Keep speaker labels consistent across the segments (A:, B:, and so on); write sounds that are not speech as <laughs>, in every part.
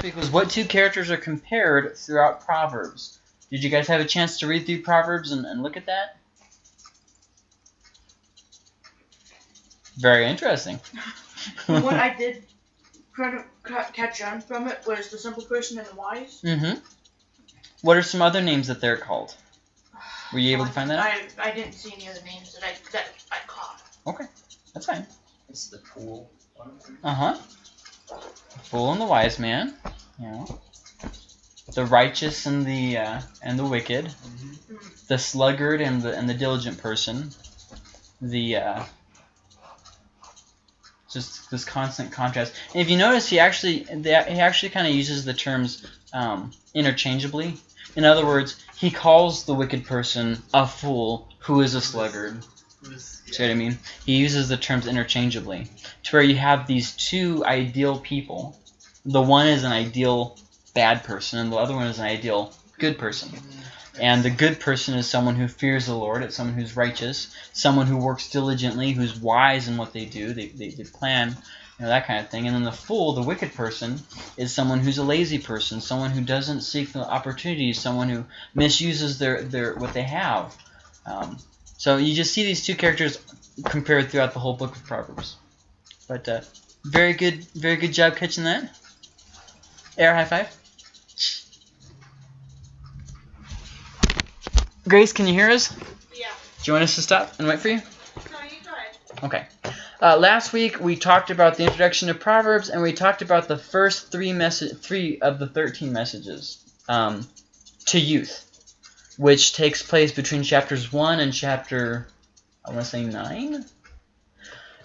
A: Because what two characters are compared throughout Proverbs? Did you guys have a chance to read through Proverbs and, and look at that? Very interesting. <laughs>
B: what I did kind of catch on from it was the simple person and the wise.
A: mm-hmm. What are some other names that they're called? Were you able to find that out?
B: I, I didn't see any other names that I that I caught.
A: Okay, that's fine.
C: It's the pool.
A: Uh-huh. The fool and the wise man. Yeah. The righteous and the uh, and the wicked.
C: Mhm.
A: The sluggard and the and the diligent person. The uh, just this constant contrast. And if you notice, he actually they, he actually kind of uses the terms um, interchangeably. In other words, he calls the wicked person a fool who is a sluggard. See what I mean? He uses the terms interchangeably to where you have these two ideal people. The one is an ideal bad person, and the other one is an ideal good person. And the good person is someone who fears the Lord. It's someone who's righteous, someone who works diligently, who's wise in what they do. They, they, they plan, you know, that kind of thing. And then the fool, the wicked person, is someone who's a lazy person, someone who doesn't seek the opportunities, someone who misuses their, their what they have. Um, so you just see these two characters compared throughout the whole book of Proverbs. But uh, very good, very good job catching that. Air high five. Grace, can you hear us?
B: Yeah.
A: Do you want us to stop and wait for you?
B: No, you go.
A: Okay. Uh, last week we talked about the introduction to Proverbs, and we talked about the first three message, three of the thirteen messages um, to youth, which takes place between chapters one and chapter, I want to say nine.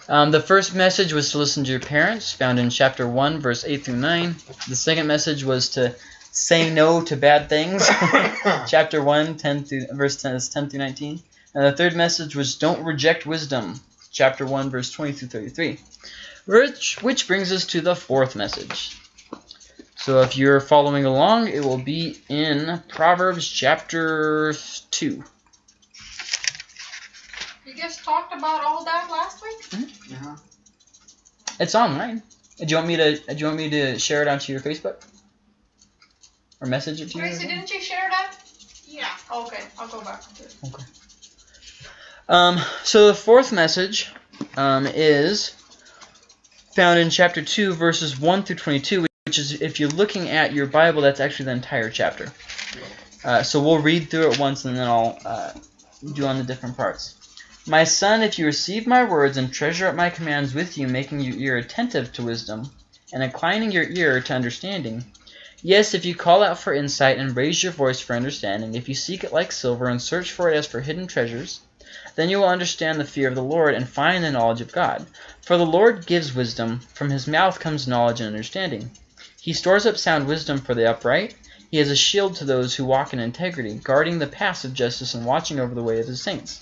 A: Um, the first message was to listen to your parents, found in chapter one, verse eight through nine. The second message was to say no to bad things, <laughs> chapter 1, 10 through verse 10, is 10 through 19. And the third message was don't reject wisdom, chapter 1, verse 20 through 33. Which, which brings us to the fourth message. So if you're following along, it will be in Proverbs chapter 2.
D: You guys talked about all that last week?
C: Uh-huh.
A: It's online. Do you want me to do you want me to share it onto your Facebook? Or message it to you? or
D: Gracie, didn't you share that?
B: Yeah.
D: Okay, I'll go back to it.
A: Um, so the fourth message um, is found in chapter 2, verses 1 through 22, which is, if you're looking at your Bible, that's actually the entire chapter. Uh, so we'll read through it once and then I'll uh, do on the different parts. My son, if you receive my words and treasure up my commands with you, making your ear attentive to wisdom, and inclining your ear to understanding, Yes, if you call out for insight and raise your voice for understanding, if you seek it like silver and search for it as for hidden treasures, then you will understand the fear of the Lord and find the knowledge of God. For the Lord gives wisdom, from his mouth comes knowledge and understanding. He stores up sound wisdom for the upright. He is a shield to those who walk in integrity, guarding the paths of justice and watching over the way of his saints.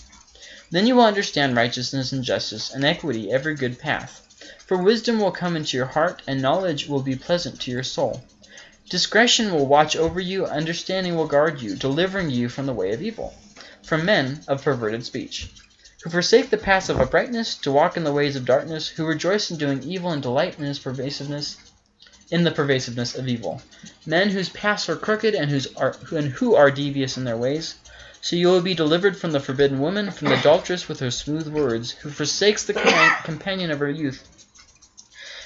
A: Then you will understand righteousness and justice and equity, every good path. For wisdom will come into your heart, and knowledge will be pleasant to your soul. Discretion will watch over you, understanding will guard you, delivering you from the way of evil, from men of perverted speech, who forsake the paths of uprightness to walk in the ways of darkness, who rejoice in doing evil and delight in his pervasiveness, in the pervasiveness of evil. Men whose paths are crooked and whose are and who are devious in their ways. So you will be delivered from the forbidden woman, from the adulteress with her smooth words, who forsakes the companion of her youth,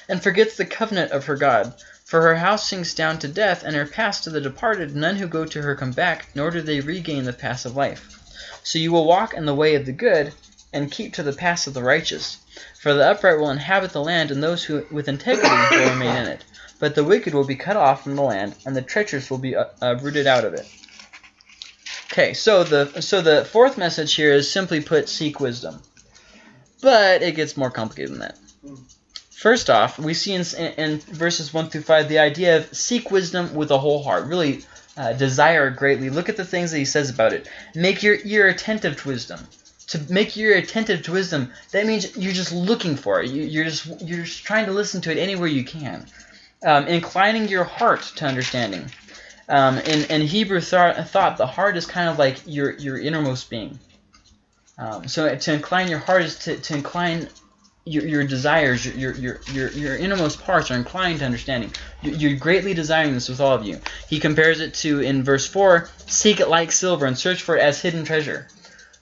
A: and forgets the covenant of her God. For her house sinks down to death, and her paths to the departed. None who go to her come back, nor do they regain the paths of life. So you will walk in the way of the good, and keep to the paths of the righteous. For the upright will inhabit the land, and those who with integrity will remain in it. But the wicked will be cut off from the land, and the treacherous will be uh, uh, rooted out of it. Okay, so the so the fourth message here is simply put, seek wisdom. But it gets more complicated than that. First off, we see in, in verses 1 through 5 the idea of seek wisdom with a whole heart. Really uh, desire greatly. Look at the things that he says about it. Make your ear attentive to wisdom. To make your ear attentive to wisdom, that means you're just looking for it. You, you're just you're just trying to listen to it anywhere you can. Um, inclining your heart to understanding. Um, in, in Hebrew th thought, the heart is kind of like your, your innermost being. Um, so to incline your heart is to, to incline your, your desires, your, your, your, your innermost parts are inclined to understanding. You- You're greatly desiring this with all of you. He compares it to, in verse 4, seek it like silver and search for it as hidden treasure.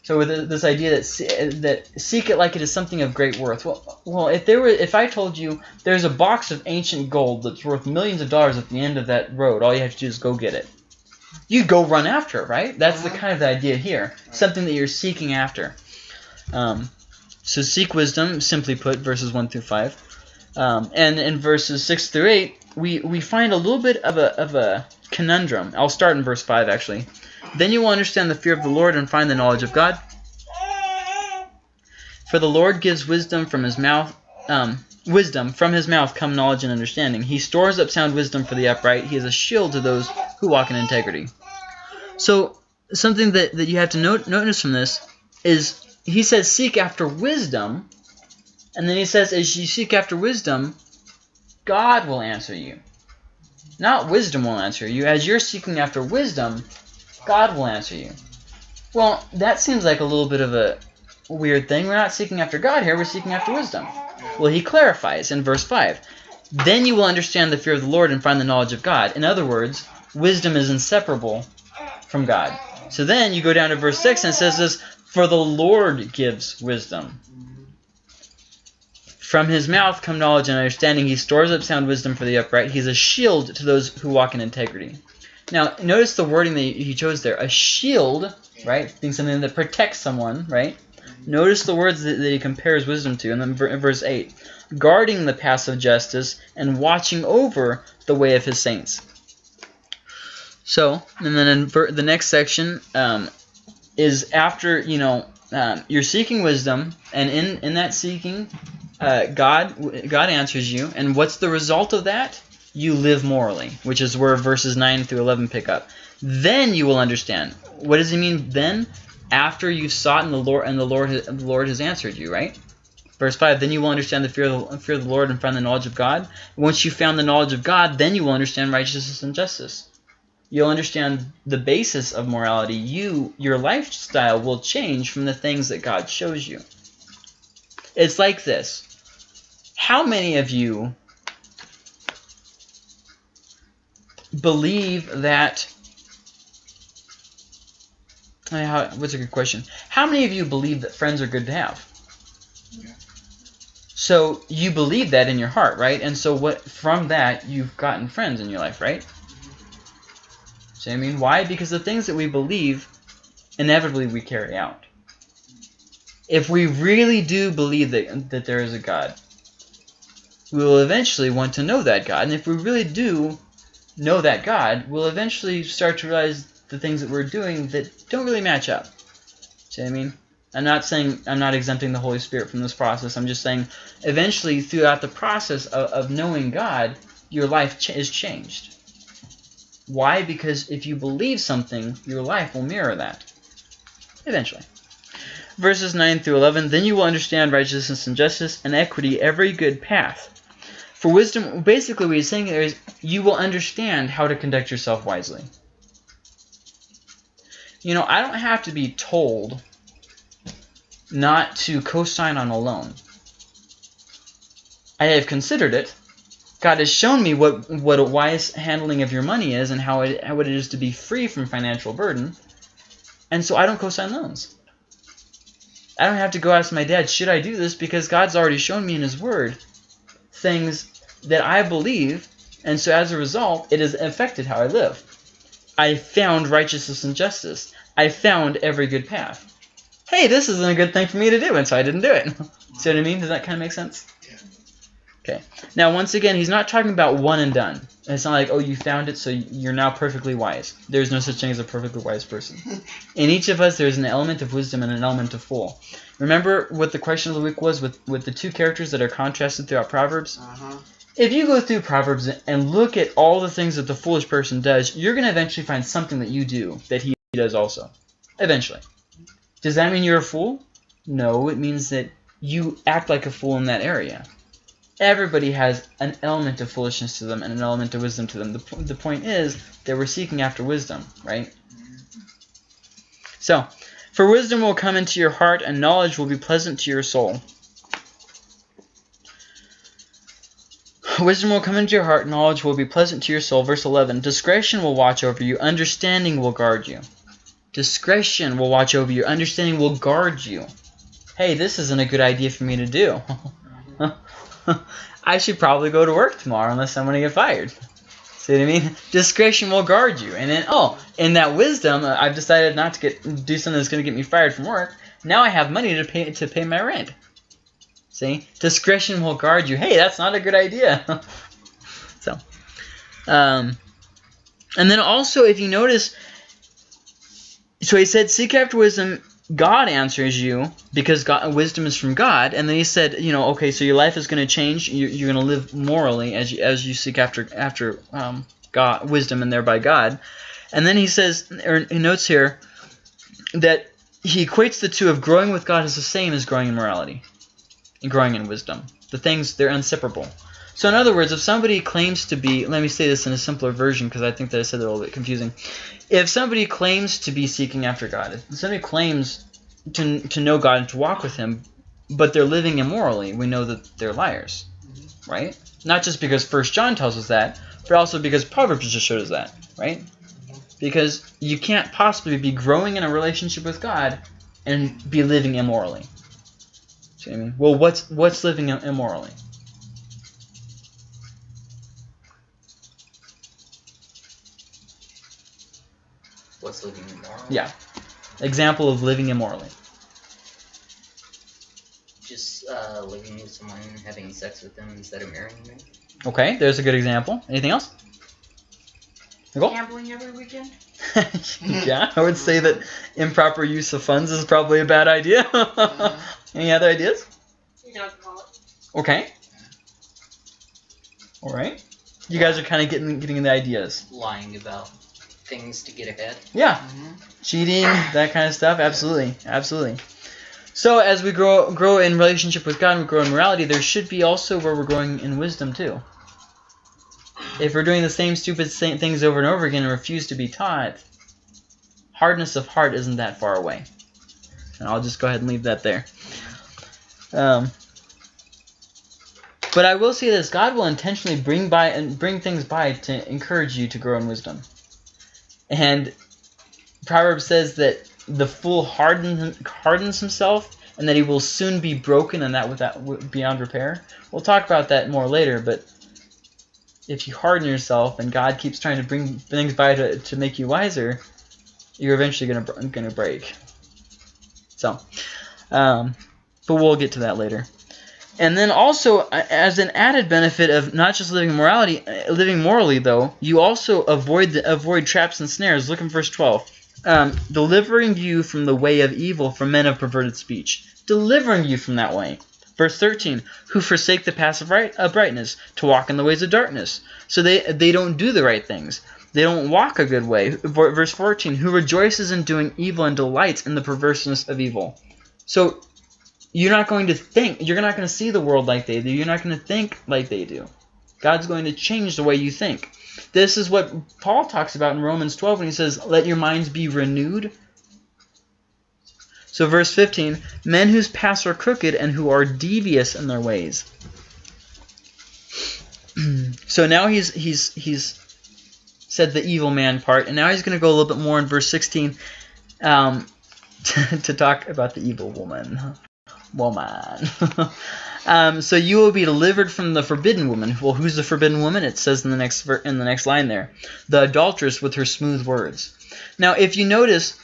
A: So with this idea that that seek it like it is something of great worth. Well, well, if there were, if I told you there's a box of ancient gold that's worth millions of dollars at the end of that road, all you have to do is go get it. You go run after it, right? That's the
B: Uh-huh.
A: kind of the idea here. Something that you're seeking after. Um, so seek wisdom, simply put, verses one through five, um, and in verses six through eight, we we find a little bit of a of a conundrum. I'll start in verse five actually. Then you will understand the fear of the Lord and find the knowledge of God. For the Lord gives wisdom from his mouth. Um, wisdom from his mouth come knowledge and understanding. He stores up sound wisdom for the upright. He is a shield to those who walk in integrity. So something that, that you have to note, notice from this is he says seek after wisdom, and then he says as you seek after wisdom, God will answer you. Not wisdom will answer you. As you're seeking after wisdom, God will answer you. Well, that seems like a little bit of a weird thing. We're not seeking after God here, we're seeking after wisdom. Well, he clarifies in verse 5. Then you will understand the fear of the Lord and find the knowledge of God. In other words, wisdom is inseparable from God. So then you go down to verse 6 and it says this, For the Lord gives wisdom. From his mouth come knowledge and understanding. He stores up sound wisdom for the upright. He's a shield to those who walk in integrity. Now, notice the wording that he chose there. A shield, right? Being something that protects someone, right? Notice the words that, that he compares wisdom to. And then ver- verse 8. Guarding the paths of justice and watching over the way of his saints. So, and then in the next section um, is after, you know, um, you're seeking wisdom, and in, in that seeking, uh, God God answers you, and what's the result of that? You live morally, which is where verses 9 through 11 pick up. Then you will understand. What does he mean then? After you've sought in the Lord, and the Lord, has, the Lord has answered you, right? Verse 5, then you will understand the fear of the, fear of the Lord and find the knowledge of God. Once you've found the knowledge of God, then you will understand righteousness and justice. You'll understand the basis of morality. You, your lifestyle will change from the things that God shows you. It's like this. How many of you believe that how, what's a good question? How many of you believe that friends are good to have?
C: Yeah.
A: So you believe that in your heart, right? And so what from that you've gotten friends in your life, right? So I mean, why? Because the things that we believe, inevitably we carry out. If we really do believe that that there is a God, we will eventually want to know that God. And if we really do know that God, we'll eventually start to realize the things that we're doing that don't really match up. See what I mean? I'm not saying I'm not exempting the Holy Spirit from this process. I'm just saying eventually throughout the process of, of knowing God, your life ch- is changed. Why? Because if you believe something, your life will mirror that. Eventually. Verses 9 through 11 Then you will understand righteousness and justice and equity, every good path. For wisdom, basically what he's saying there is you will understand how to conduct yourself wisely. You know, I don't have to be told not to co-sign on a loan. I have considered it. God has shown me what what a wise handling of your money is and how it how it is to be free from financial burden. And so I don't co-sign loans. I don't have to go ask my dad, should I do this? Because God's already shown me in His Word things that I believe, and so as a result, it has affected how I live. I found righteousness and justice. I found every good path. Hey, this isn't a good thing for me to do, and so I didn't do it. <laughs> See what I mean? Does that kind of make sense?
C: Yeah.
A: Okay. Now, once again, he's not talking about one and done. It's not like, oh, you found it, so you're now perfectly wise. There's no such thing as a perfectly wise person. <laughs> In each of us, there's an element of wisdom and an element of fool. Remember what the question of the week was with, with the two characters that are contrasted throughout Proverbs?
B: Uh-huh.
A: If you go through Proverbs and look at all the things that the foolish person does, you're going to eventually find something that you do that he does also. Eventually. Does that mean you're a fool? No, it means that you act like a fool in that area. Everybody has an element of foolishness to them and an element of wisdom to them. The, po- the point is that we're seeking after wisdom, right? So, for wisdom will come into your heart and knowledge will be pleasant to your soul. Wisdom will come into your heart, knowledge will be pleasant to your soul. Verse 11 Discretion will watch over you, understanding will guard you. Discretion will watch over you, understanding will guard you. Hey, this isn't a good idea for me to do. <laughs> I should probably go to work tomorrow unless I'm going to get fired. See what I mean? Discretion will guard you. And then, oh, in that wisdom, uh, I've decided not to get do something that's going to get me fired from work. Now I have money to pay to pay my rent. See, discretion will guard you. Hey, that's not a good idea. <laughs> so, um, and then also, if you notice, so he said, seek after wisdom. God answers you because God, wisdom is from God, and then he said, you know, okay, so your life is going to change. You're, you're going to live morally as you, as you seek after after um, God, wisdom, and thereby God. And then he says, or he notes here, that he equates the two of growing with God as the same as growing in morality and growing in wisdom. The things they're inseparable. So in other words, if somebody claims to be, let me say this in a simpler version because I think that I said it a little bit confusing. If somebody claims to be seeking after God, if somebody claims to, to know God and to walk with Him, but they're living immorally, we know that they're liars, mm-hmm. right? Not just because First John tells us that, but also because Proverbs just showed us that, right? Mm-hmm. Because you can't possibly be growing in a relationship with God and be living immorally. See what I mean? Well, what's what's living immorally?
C: What's living immoral?
A: Yeah. Example of living immorally.
C: Just uh, living with someone, having sex with them instead of marrying them.
A: Okay, there's a good example. Anything else? Nicole?
B: Gambling every weekend. <laughs>
A: yeah, I would say that improper use of funds is probably a bad idea. <laughs> Any other ideas?
B: Alcoholic.
A: Okay. All right. You guys are kind of getting getting the ideas.
C: Lying about things to get ahead.
A: Yeah. Mm-hmm. Cheating, that kind of stuff. Absolutely, absolutely. So as we grow grow in relationship with God and we grow in morality, there should be also where we're growing in wisdom too. If we're doing the same stupid same things over and over again and refuse to be taught, hardness of heart isn't that far away. And I'll just go ahead and leave that there. Um, but I will say this: God will intentionally bring by and bring things by to encourage you to grow in wisdom. And Proverbs says that the fool harden, hardens himself, and that he will soon be broken, and that without beyond repair. We'll talk about that more later. But if you harden yourself, and God keeps trying to bring things by to, to make you wiser, you're eventually gonna gonna break. So, um, but we'll get to that later. And then also, as an added benefit of not just living morality, living morally though, you also avoid the, avoid traps and snares. Look in verse 12. Um, delivering you from the way of evil from men of perverted speech. Delivering you from that way. Verse 13, who forsake the paths of right, uh, brightness to walk in the ways of darkness. So they they don't do the right things. They don't walk a good way. Verse 14, who rejoices in doing evil and delights in the perverseness of evil. So you're not going to think, you're not going to see the world like they do. You're not going to think like they do. God's going to change the way you think. This is what Paul talks about in Romans 12 when he says, let your minds be renewed. So verse 15, men whose paths are crooked and who are devious in their ways. <clears throat> so now he's he's he's said the evil man part, and now he's going to go a little bit more in verse 16 um, <laughs> to, talk about the evil woman woman. <laughs> um, so you will be delivered from the forbidden woman. Well, who's the forbidden woman? It says in the next in the next line there, the adulteress with her smooth words. Now, if you notice,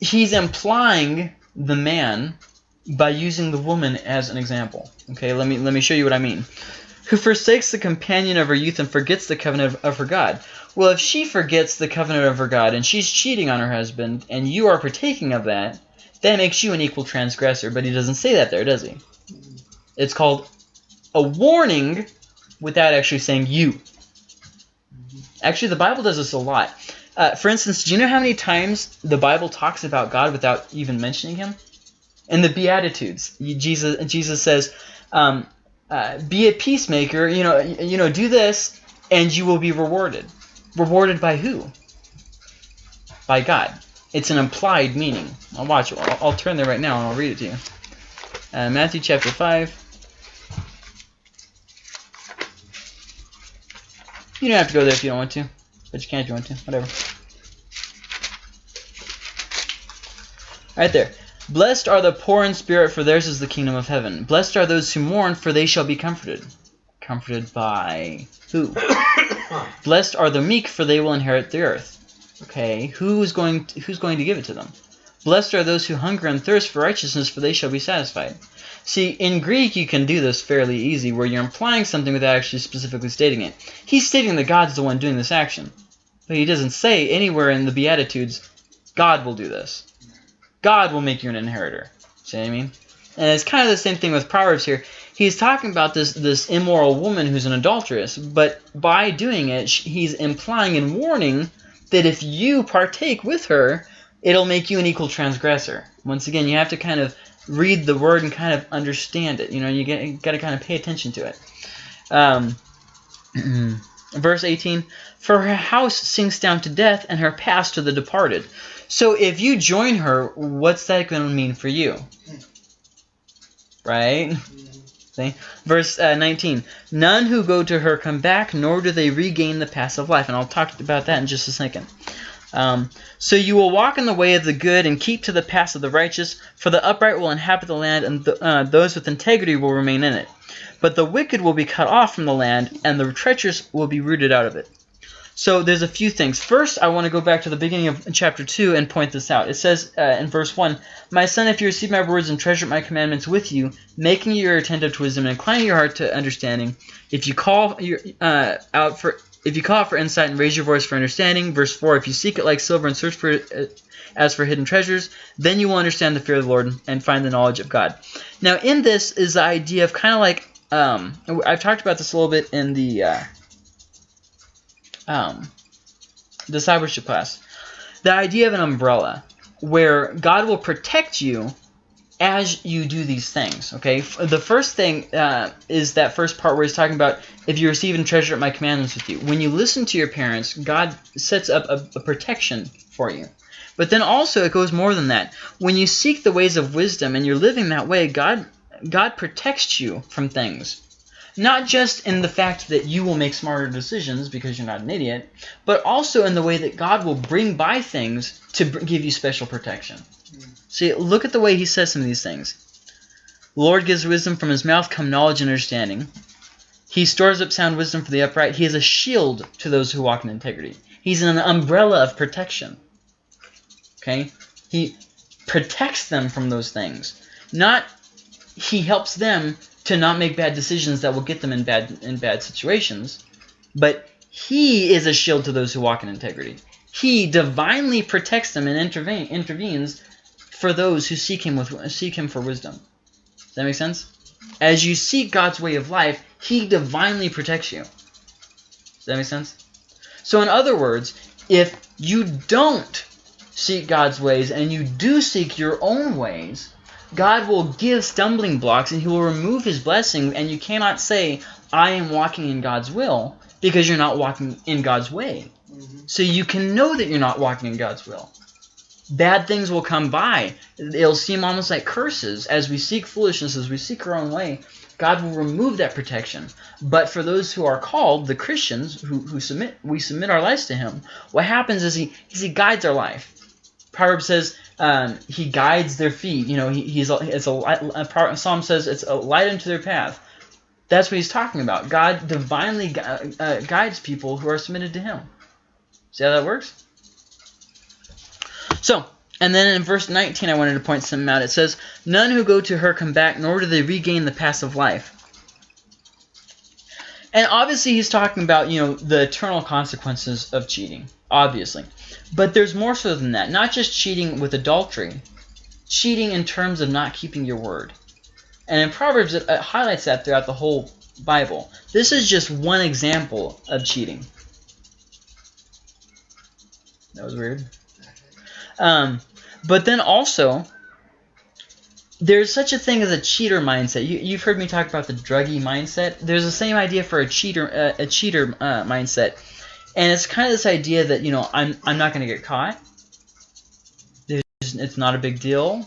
A: he's implying the man by using the woman as an example. Okay, let me let me show you what I mean. Who forsakes the companion of her youth and forgets the covenant of, of her God. Well, if she forgets the covenant of her God and she's cheating on her husband, and you are partaking of that, that makes you an equal transgressor, but he doesn't say that there, does he? It's called a warning without actually saying you. Actually, the Bible does this a lot. Uh, for instance, do you know how many times the Bible talks about God without even mentioning him? In the Beatitudes, Jesus Jesus says, um, uh, "Be a peacemaker. You know, you know, do this, and you will be rewarded. Rewarded by who? By God. It's an implied meaning. I'll watch. I'll, I'll turn there right now and I'll read it to you. Uh, Matthew chapter 5. You don't have to go there if you don't want to, but you can't want to. Whatever. Right there. Blessed are the poor in spirit, for theirs is the kingdom of heaven. Blessed are those who mourn, for they shall be comforted. Comforted by who? <coughs> Blessed are the meek, for they will inherit the earth. Okay, who is going? To, who's going to give it to them? Blessed are those who hunger and thirst for righteousness, for they shall be satisfied. See, in Greek, you can do this fairly easy, where you're implying something without actually specifically stating it. He's stating that God's the one doing this action, but he doesn't say anywhere in the Beatitudes, God will do this. God will make you an inheritor. See what I mean? And it's kind of the same thing with Proverbs here. He's talking about this this immoral woman who's an adulteress, but by doing it, he's implying and warning that if you partake with her, it'll make you an equal transgressor. Once again, you have to kind of read the word and kind of understand it. You know, you, get, got to kind of pay attention to it. Um, <clears throat> verse 18, For her house sinks down to death, and her past to the departed. So if you join her, what's that going to mean for you? Right? See? Verse uh, 19, None who go to her come back, nor do they regain the paths of life. And I'll talk about that in just a second. Um, so you will walk in the way of the good and keep to the paths of the righteous, for the upright will inhabit the land, and uh, those with integrity will remain in it. But the wicked will be cut off from the land, and the treacherous will be rooted out of it. So there's a few things. First, I want to go back to the beginning of chapter 2 and point this out. It says uh, in verse 1, My son, if you receive my words and treasure my commandments with you, making your attentive to wisdom and inclining your heart to understanding, if you call your, uh, out for if you call out for insight and raise your voice for understanding, verse 4, if you seek it like silver and search for it uh, as for hidden treasures, then you will understand the fear of the Lord and find the knowledge of God. Now, in this is the idea of kind of like, um, I've talked about this a little bit in the uh, um, discipleship class. The idea of an umbrella, where God will protect you as you do these things. Okay, the first thing uh, is that first part where he's talking about if you receive and treasure my commandments with you. When you listen to your parents, God sets up a, a protection for you. But then also it goes more than that. When you seek the ways of wisdom and you're living that way, God God protects you from things. Not just in the fact that you will make smarter decisions because you're not an idiot, but also in the way that God will bring by things to give you special protection. See, look at the way he says some of these things. The Lord gives wisdom from his mouth, come knowledge and understanding. He stores up sound wisdom for the upright. He is a shield to those who walk in integrity. He's an umbrella of protection. Okay? He protects them from those things. Not he helps them to not make bad decisions that will get them in bad in bad situations, but he is a shield to those who walk in integrity. He divinely protects them and intervene, intervenes for those who seek him with seek him for wisdom. Does that make sense? As you seek God's way of life, he divinely protects you. Does that make sense? So in other words, if you don't seek God's ways and you do seek your own ways, God will give stumbling blocks and he will remove his blessing and you cannot say, I am walking in God's will because you're not walking in God's way. Mm -hmm. So you can know that you're not walking in God's will. Bad things will come by. It'll seem almost like curses. As we seek foolishness, as we seek our own way, God will remove that protection. But for those who are called, the Christians, who, who submit, we submit our lives to him, what happens is he, is he guides our life. Proverbs says um, he guides their feet. You know, he, he's a, it's a, a, Psalm says it's a light unto their path. That's what he's talking about. God divinely uh, guides people who are submitted to him. See how that works? So, and then in verse 19 I wanted to point something out. It says, None who go to her come back, nor do they regain the of life. And obviously he's talking about, you know, the eternal consequences of cheating. Obviously. But there's more so than that. Not just cheating with adultery. Cheating in terms of not keeping your word. And in Proverbs, it, it highlights that throughout the whole Bible. This is just one example of cheating. That was weird. Um, but then also, there's such a thing as a cheater mindset. You, have heard me talk about the druggy mindset. There's the same idea for a cheater, uh, a cheater uh, mindset, and it's kind of this idea that you know I'm I'm not going to get caught. There's, it's not a big deal.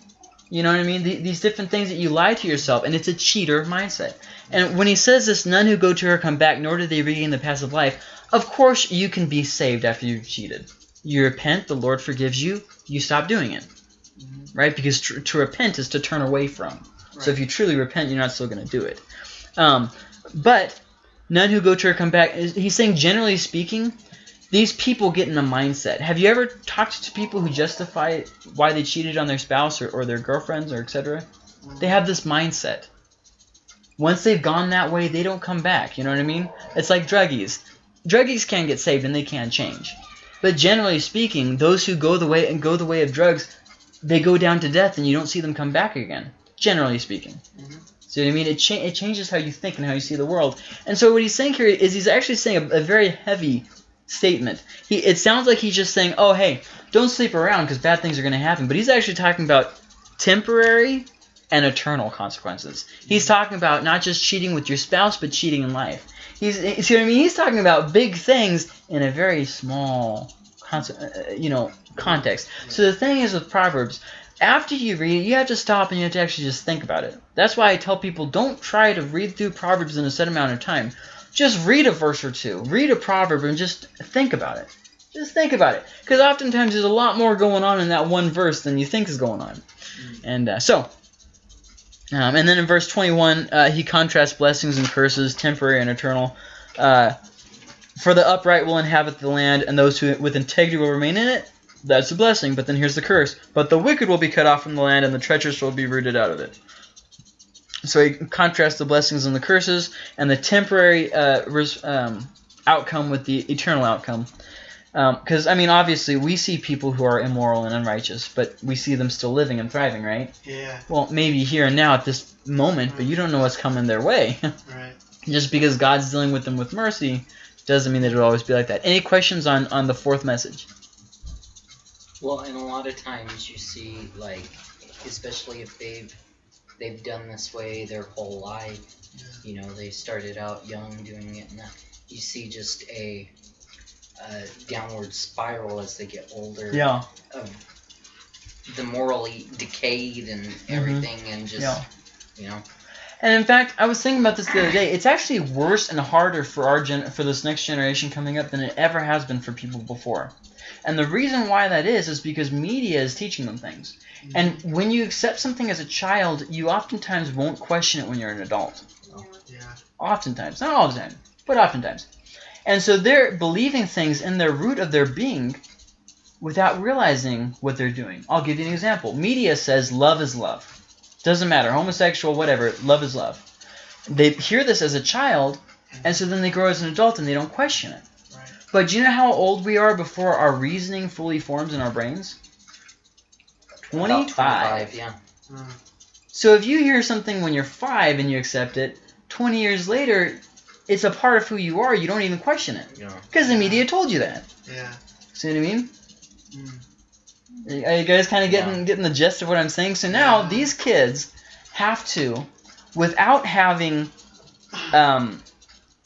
A: You know what I mean? The, these different things that you lie to yourself, and it's a cheater mindset. And when he says this, none who go to her come back, nor do they regain the passive life. Of course, you can be saved after you've cheated. You repent, the Lord forgives you, you stop doing it.
E: Mhm.
A: Right? Because tr- to repent is to turn away from. So if you truly repent, you're not still going to do it. Um, but none who go to her come back. He's saying, generally speaking, these people get in a mindset. Have you ever talked to people who justify why they cheated on their spouse or, or their girlfriends or etc.? They have this mindset. Once they've gone that way, they don't come back. You know what I mean? It's like druggies. Druggies can get saved and they can change. But generally speaking, those who go the way and go the way of drugs, they go down to death and you don't see them come back again. Generally speaking.
E: Mhm.
A: See what I mean? It, cha- it changes how you think and how you see the world. And so what he's saying here is he's actually saying a, a very heavy statement. He it sounds like he's just saying, "Oh, hey, don't sleep around because bad things are going to happen." But he's actually talking about temporary and eternal consequences. He's talking about not just cheating with your spouse, but cheating in life. He's see what I mean? He's talking about big things in a very small, uh, you know, context. So the thing is with Proverbs, after you read it, you have to stop and you have to actually just think about it. That's why I tell people don't try to read through Proverbs in a set amount of time. Just read a verse or two, read a proverb, and just think about it. Just think about it, because oftentimes there's a lot more going on in that one verse than you think is going on. And uh, so, um, and then in verse 21, uh, he contrasts blessings and curses, temporary and eternal. Uh, For the upright will inhabit the land, and those who with integrity will remain in it. That's a blessing. But then here's the curse. But the wicked will be cut off from the land, and the treacherous will be rooted out of it. So he contrasts the blessings and the curses, and the temporary uh, um, outcome with the eternal outcome. Um, because I mean, obviously, we see people who are immoral and unrighteous, but we see them still living and thriving, right?
E: Yeah,
A: Well, maybe here and now at this moment, but you don't know what's coming their way. <laughs>
E: right.
A: Just because God's dealing with them with mercy doesn't mean that it'll always be like that. Any questions on on the fourth message?
C: Well, and a lot of times you see like, especially if they've they've done this way their whole life. You know, they started out young doing it, and that you see just a, a downward spiral as they get older.
A: Yeah.
C: Of the morally decayed and mm-hmm. everything, and just
A: Yeah.
C: you know.
A: And in fact, I was thinking about this the other day. It's actually worse and harder for our gen- for this next generation coming up than it ever has been for people before. And the reason why that is is because media is teaching them things. Mm-hmm. And when you accept something as a child, you oftentimes won't question it when you're an adult.
E: Yeah.
A: Oftentimes, not all the time, but oftentimes. And so they're believing things in their root of their being without realizing what they're doing. I'll give you an example. Media says love is love. Doesn't matter, homosexual, whatever, love is love. They hear this as a child, and so then they grow as an adult and they don't question it.
E: Right.
A: But do you know how old we are before our reasoning fully forms in our brains?
C: about
A: 25.
C: Yeah.
E: Mm.
A: So if you hear something when you're five and you accept it, 20 years later, it's a part of who you are. You don't even question it
C: You know.
A: because the media told you that.
E: Yeah.
A: See what I mean?
E: Mm.
A: Are you guys kind of getting
C: Yeah.
A: getting the gist of what I'm saying? So now
E: Yeah.
A: these kids have to, without having, um,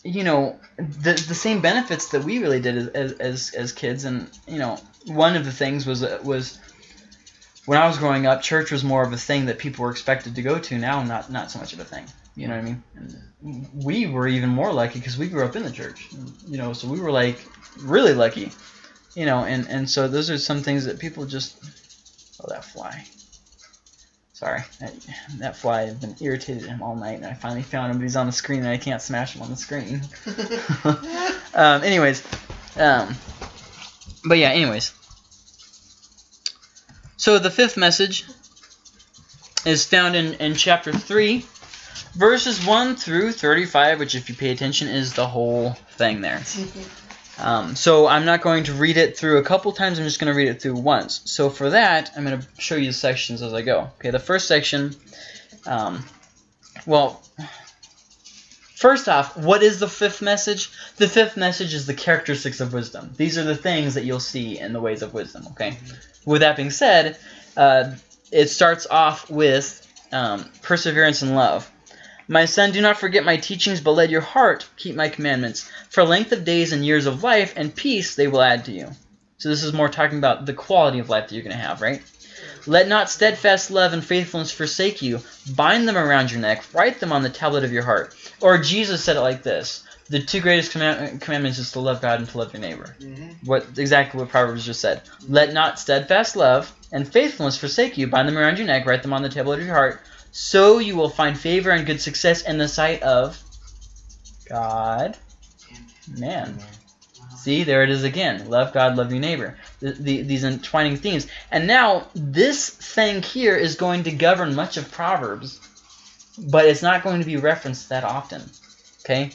A: you know, the the same benefits that we really did as as as kids, and you know, one of the things was uh, was when I was growing up, church was more of a thing that people were expected to go to. Now, not not so much of a thing. You know what I mean? We were even more lucky because we grew up in the church. You know, so we were like really lucky. You know, and and so those are some things that people just. Oh, that fly. Sorry, that, that fly. I've been irritated at him all night, and I finally found him, but he's on the screen, and I can't smash him on the screen. <laughs> <laughs> um, anyways, um, but yeah, anyways. So the fifth message is found in, in chapter 3, verses 1 through 35, which, if you pay attention, is the whole thing there. <laughs> Um, so I'm not going to read it through a couple times, I'm just going to read it through once. So for that, I'm going to show you the sections as I go. Okay, the first section, um, well, first off, what is the fifth message? The fifth message is the characteristics of wisdom. These are the things that you'll see in the ways of wisdom, okay? With that being said, uh, it starts off with um, perseverance and love. My son, do not forget my teachings, but let your heart keep my commandments. For length of days and years of life and peace they will add to you. So this is more talking about the quality of life that you're going to have, right? Let not steadfast love and faithfulness forsake you. Bind them around your neck. Write them on the tablet of your heart. Or Jesus said it like this. the two greatest command- commandments is to love God and to love your neighbor.
E: Mm-hmm.
A: What exactly what Proverbs just said. Let not steadfast love and faithfulness forsake you. Bind them around your neck, write them on the tablet of your heart. So you will find favor and good success in the sight of God, man. See, there it is again. Love God, love your neighbor. The, the, these entwining themes. And now, this thing here is going to govern much of Proverbs, but it's not going to be referenced that often. Okay?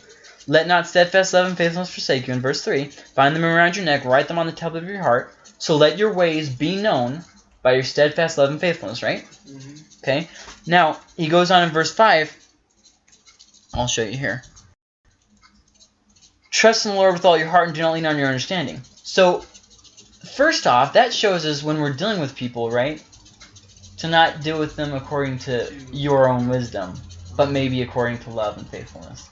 A: Let not steadfast love and faithfulness forsake you, in verse 3. Bind them around your neck, write them on the tablet of your heart. So let your ways be known by your steadfast love and faithfulness, right?
E: Mm-hmm.
A: Okay? Now, he goes on in verse 5. I'll show you here. Trust in the Lord with all your heart and do not lean on your understanding. So, first off, that shows us when we're dealing with people, right? To not deal with them according to your own wisdom, but maybe according to love and faithfulness.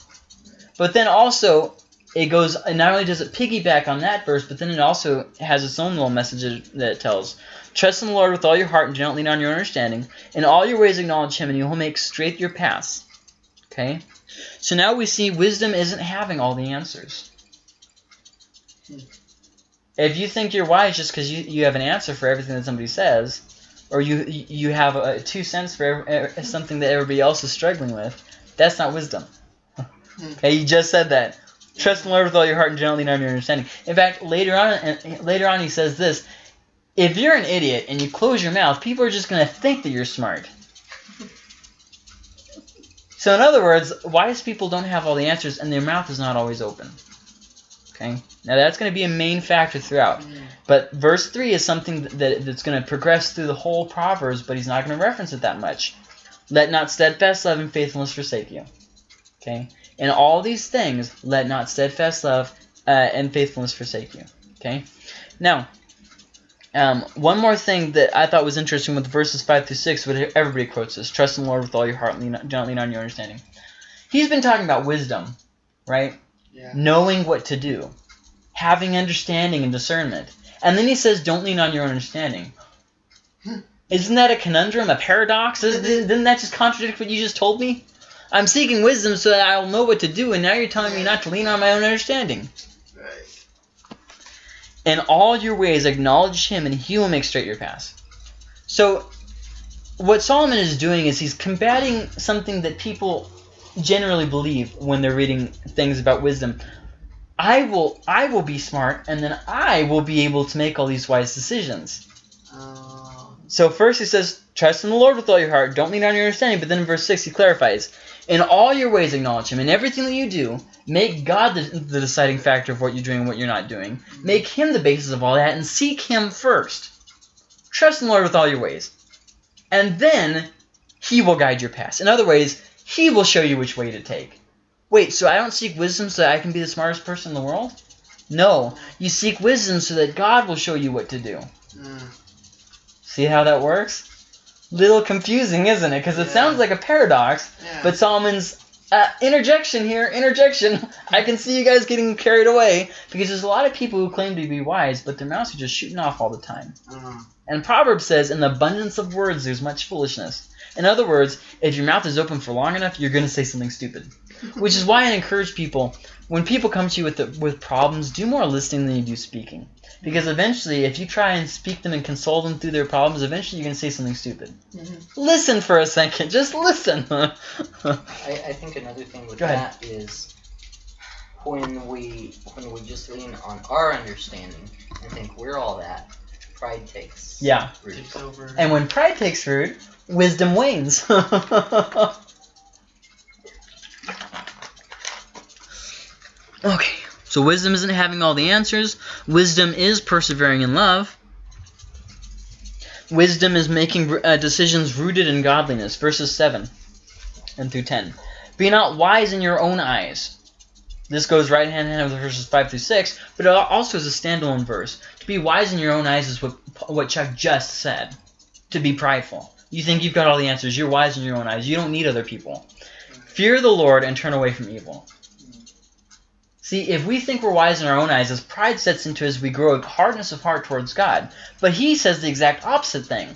A: But then also, it goes, and not only does it piggyback on that verse, but then it also has its own little message that it tells. Trust in the Lord with all your heart and do not lean on your understanding. In all your ways acknowledge him, and he will make straight your paths. Okay? So now we see wisdom isn't having all the answers. If you think you're wise just because you, you have an answer for everything that somebody says, or you you have a two cents for every, eh, something that everybody else is struggling with, that's not wisdom. <laughs> Hmm. okay, you just said that. Trust in the Lord with all your heart and do not your understanding. In fact, later on, later on, he says this: If you're an idiot and you close your mouth, people are just going to think that you're smart. So in other words, wise people don't have all the answers, and their mouth is not always open. Okay, now that's going to be a main factor throughout. But verse three is something that that's going to progress through the whole Proverbs, but he's not going to reference it that much. Let not steadfast love and faithfulness forsake you. Okay, in all these things, let not steadfast love uh, and faithfulness forsake you. Okay, now. Um, one more thing that I thought was interesting with verses 5 through 6, what everybody quotes this, trust in the Lord with all your heart, lean, do not lean on your understanding. He's been talking about wisdom, right?
E: Yeah.
A: Knowing what to do, having understanding and discernment. And then he says, don't lean on your own understanding. Isn't that a conundrum, a paradox? Doesn't that just contradict what you just told me? I'm seeking wisdom so that I'll know what to do, and now you're telling me not to lean on my own understanding.
E: Right.
A: In all your ways acknowledge him, and he will make straight your paths. So, what Solomon is doing is he's combating something that people generally believe when they're reading things about wisdom. I will, I will be smart, and then I will be able to make all these wise decisions.
E: Uh,
A: So first he says, trust in the Lord with all your heart, don't lean on your understanding. But then in verse 6 he clarifies, in all your ways acknowledge him. In everything that you do, make God the, the deciding factor of what you're doing and what you're not doing. Make him the basis of all that and seek him first. Trust in the Lord with all your ways. And then he will guide your path. In other ways, he will show you which way to take. Wait, so I don't seek wisdom so that I can be the smartest person in the world? No, you seek wisdom so that God will show you what to do.
E: mm,
A: See how that works? Little confusing, isn't it? Because it
E: Yeah.
A: sounds like a paradox,
E: yeah.
A: but Solomon's uh, interjection here, interjection. <laughs> I can see you guys getting carried away because there's a lot of people who claim to be wise, but their mouths are just shooting off all the time.
E: uh,
A: And Proverbs says, in the abundance of words, there's much foolishness. In other words, if your mouth is open for long enough, you're going to say something stupid. <laughs> Which is why I encourage people, when people come to you with the, with problems, do more listening than you do speaking. Because eventually, if you try and speak them and console them through their problems, eventually you're going to say something stupid.
E: Mhm.
A: Listen for a second. Just listen. <laughs>
C: I, I think another thing with that is when we when we just lean on our understanding and think we're all that, pride takes
A: yeah.
C: root.
E: takes over.
A: And when pride takes root, wisdom wanes. <laughs> okay, so wisdom isn't having all the answers. Wisdom is persevering in love. Wisdom is making uh, decisions rooted in godliness. Verses 7 and through 10. Be not wise in your own eyes. This goes right hand in hand with verses 5 through 6, but it also is a standalone verse. To be wise in your own eyes is what, what Chuck just said to be prideful. You think you've got all the answers. You're wise in your own eyes. You don't need other people. Fear the Lord and turn away from evil. See, if we think we're wise in our own eyes, as pride sets into us, we grow a hardness of heart towards God. But he says the exact opposite thing.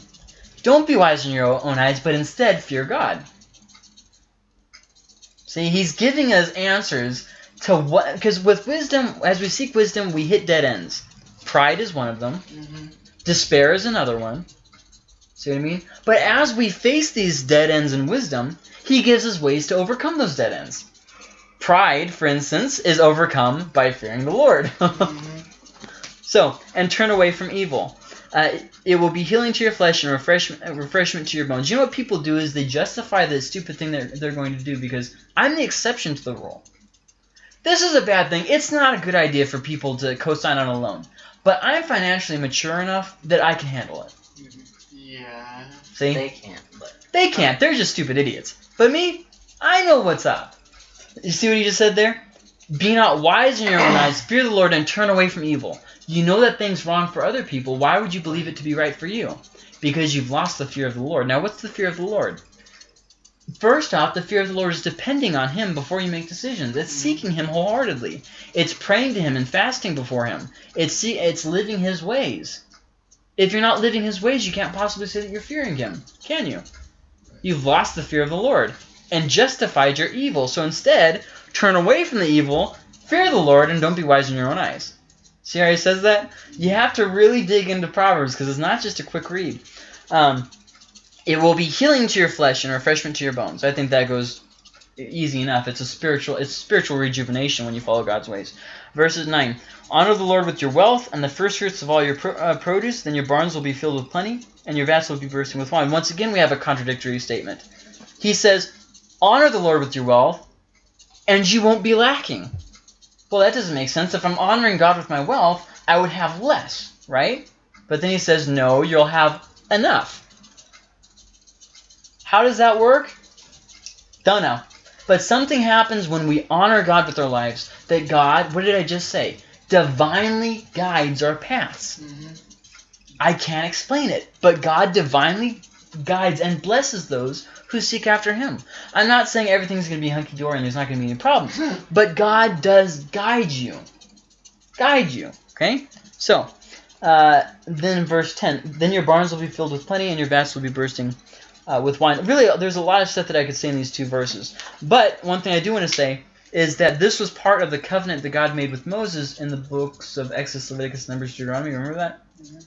A: Don't be wise in your own eyes, but instead fear God. See, he's giving us answers to what? Because with wisdom, as we seek wisdom, we hit dead ends. Pride is one of them.
E: Mm-hmm.
A: Despair is another one. See what I mean? But as we face these dead ends in wisdom, he gives us ways to overcome those dead ends. Pride, for instance, is overcome by fearing the Lord.
E: Mm-hmm. <laughs>
A: so, and turn away from evil. Uh, it will be healing to your flesh and refreshment, refreshment to your bones. You know what people do is they justify the stupid thing that they're going to do because I'm the exception to the rule. This is a bad thing. It's not a good idea for people to co-sign on a loan. But I'm financially mature enough that I can handle it.
E: Yeah.
A: See?
C: They can't, but
A: They can't. They're just stupid idiots. But me, I know what's up. You see what he just said there? Be not wise in your own eyes. Fear the Lord and turn away from evil. You know that thing's wrong for other people. Why would you believe it to be right for you? Because you've lost the fear of the Lord. Now, what's the fear of the Lord? First off, the fear of the Lord is depending on Him before you make decisions. It's mm-hmm. seeking Him wholeheartedly. It's praying to Him and fasting before Him. It's see, it's living His ways. If you're not living His ways, you can't possibly say that you're fearing Him, can you? You've lost the fear of the Lord and justified your evil. So instead, turn away from the evil, fear the Lord, and don't be wise in your own eyes. See how he says that? You have to really dig into Proverbs because it's not just a quick read. Um, it will be healing to your flesh and refreshment to your bones. I think that goes easy enough. It's a spiritual, it's spiritual rejuvenation when you follow God's ways. Verses nine: Honor the Lord with your wealth and the first fruits of all your pro- uh, produce. Then your barns will be filled with plenty, and your vats will be bursting with wine. Once again, we have a contradictory statement. He says, "Honor the Lord with your wealth, and you won't be lacking." Well, that doesn't make sense. If I'm honoring God with my wealth, I would have less, right? But then he says, "No, you'll have enough." How does that work? Don't know. But something happens when we honor God with our lives that God, what did I just say? Divinely guides our paths.
E: Mm-hmm.
A: I can't explain it, but God divinely guides and blesses those who seek after Him. I'm not saying everything's going to be hunky dory and there's not going to be any problems, but God does guide you. Guide you. Okay? So, uh, then verse 10 Then your barns will be filled with plenty and your vats will be bursting uh, with wine. Really, there's a lot of stuff that I could say in these two verses. But one thing I do want to say is that this was part of the covenant that God made with Moses in the books of Exodus, Leviticus, Numbers, Deuteronomy. Remember that?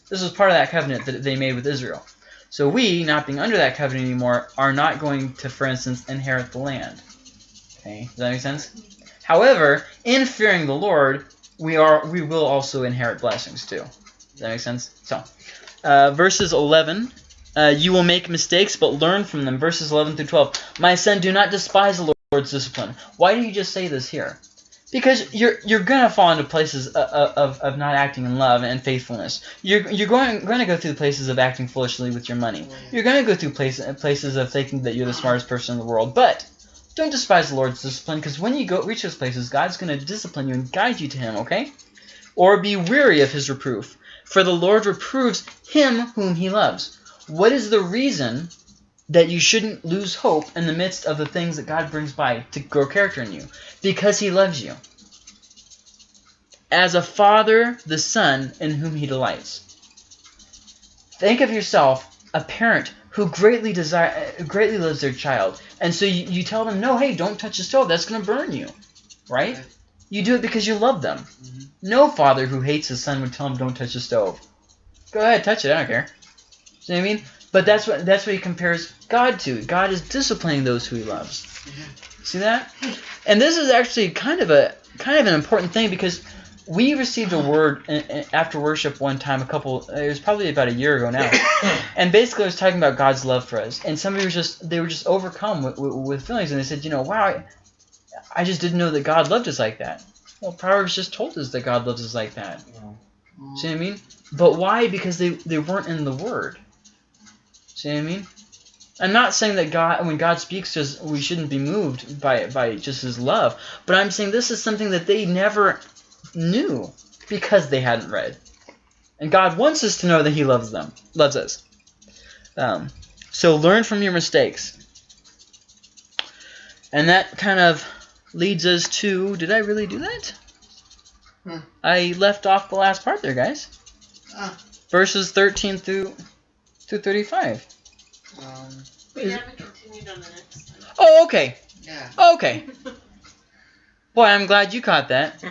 A: This was part of that covenant that they made with Israel. So we, not being under that covenant anymore, are not going to, for instance, inherit the land. Okay, does that make sense? However, in fearing the Lord, we are we will also inherit blessings too. Does that make sense? So, uh, verses 11. Uh, you will make mistakes, but learn from them. Verses 11 through 12. My son, do not despise the Lord's discipline. Why do you just say this here? Because you're you're gonna fall into places of, of, of not acting in love and faithfulness. You're you're going going to go through places of acting foolishly with your money. You're going to go through places uh, places of thinking that you're the smartest person in the world. But don't despise the Lord's discipline, because when you go reach those places, God's going to discipline you and guide you to Him. Okay? Or be weary of His reproof, for the Lord reproves him whom He loves. What is the reason that you shouldn't lose hope in the midst of the things that God brings by to grow character in you? Because He loves you. As a father, the son in whom He delights. Think of yourself, a parent who greatly desire, greatly loves their child, and so you, you tell them, no, hey, don't touch the stove. That's going to burn you, right?
E: Right.
A: You do it because you love them.
E: Mhm.
A: No father who hates his son would tell him, don't touch the stove. Go ahead, touch it. I don't care. See what I mean? But that's what that's what he compares God to. God is disciplining those who he loves. Mm-hmm. See that? And this is actually kind of a kind of an important thing because we received a word after worship one time a couple it was probably about a year ago now. <coughs> And basically it was talking about god's love for us. And somebody was just they were just overcome with, with, feelings and they said you know wow I, I just didn't know that god loved us like that. Well proverbs just told us that god loves us like that.
C: Know,
A: see what i mean? But why? Because they, they weren't in the word see what i mean? I'm not saying that god when god speaks to us we shouldn't be moved by by just his love but i'm saying this is something that they never knew because they hadn't read. And god wants us to know that he loves them loves us. Um, so learn from your mistakes. And that kind of leads us to did i really do that?
E: Hmm.
A: i left off the last part there guys.
E: Ah.
A: verses 13 through through 35
E: Um,
A: Is-
F: We haven't continued on the next one.
A: oh okay okay
E: yeah.
A: okay okay <laughs> Boy, I'm glad you caught that.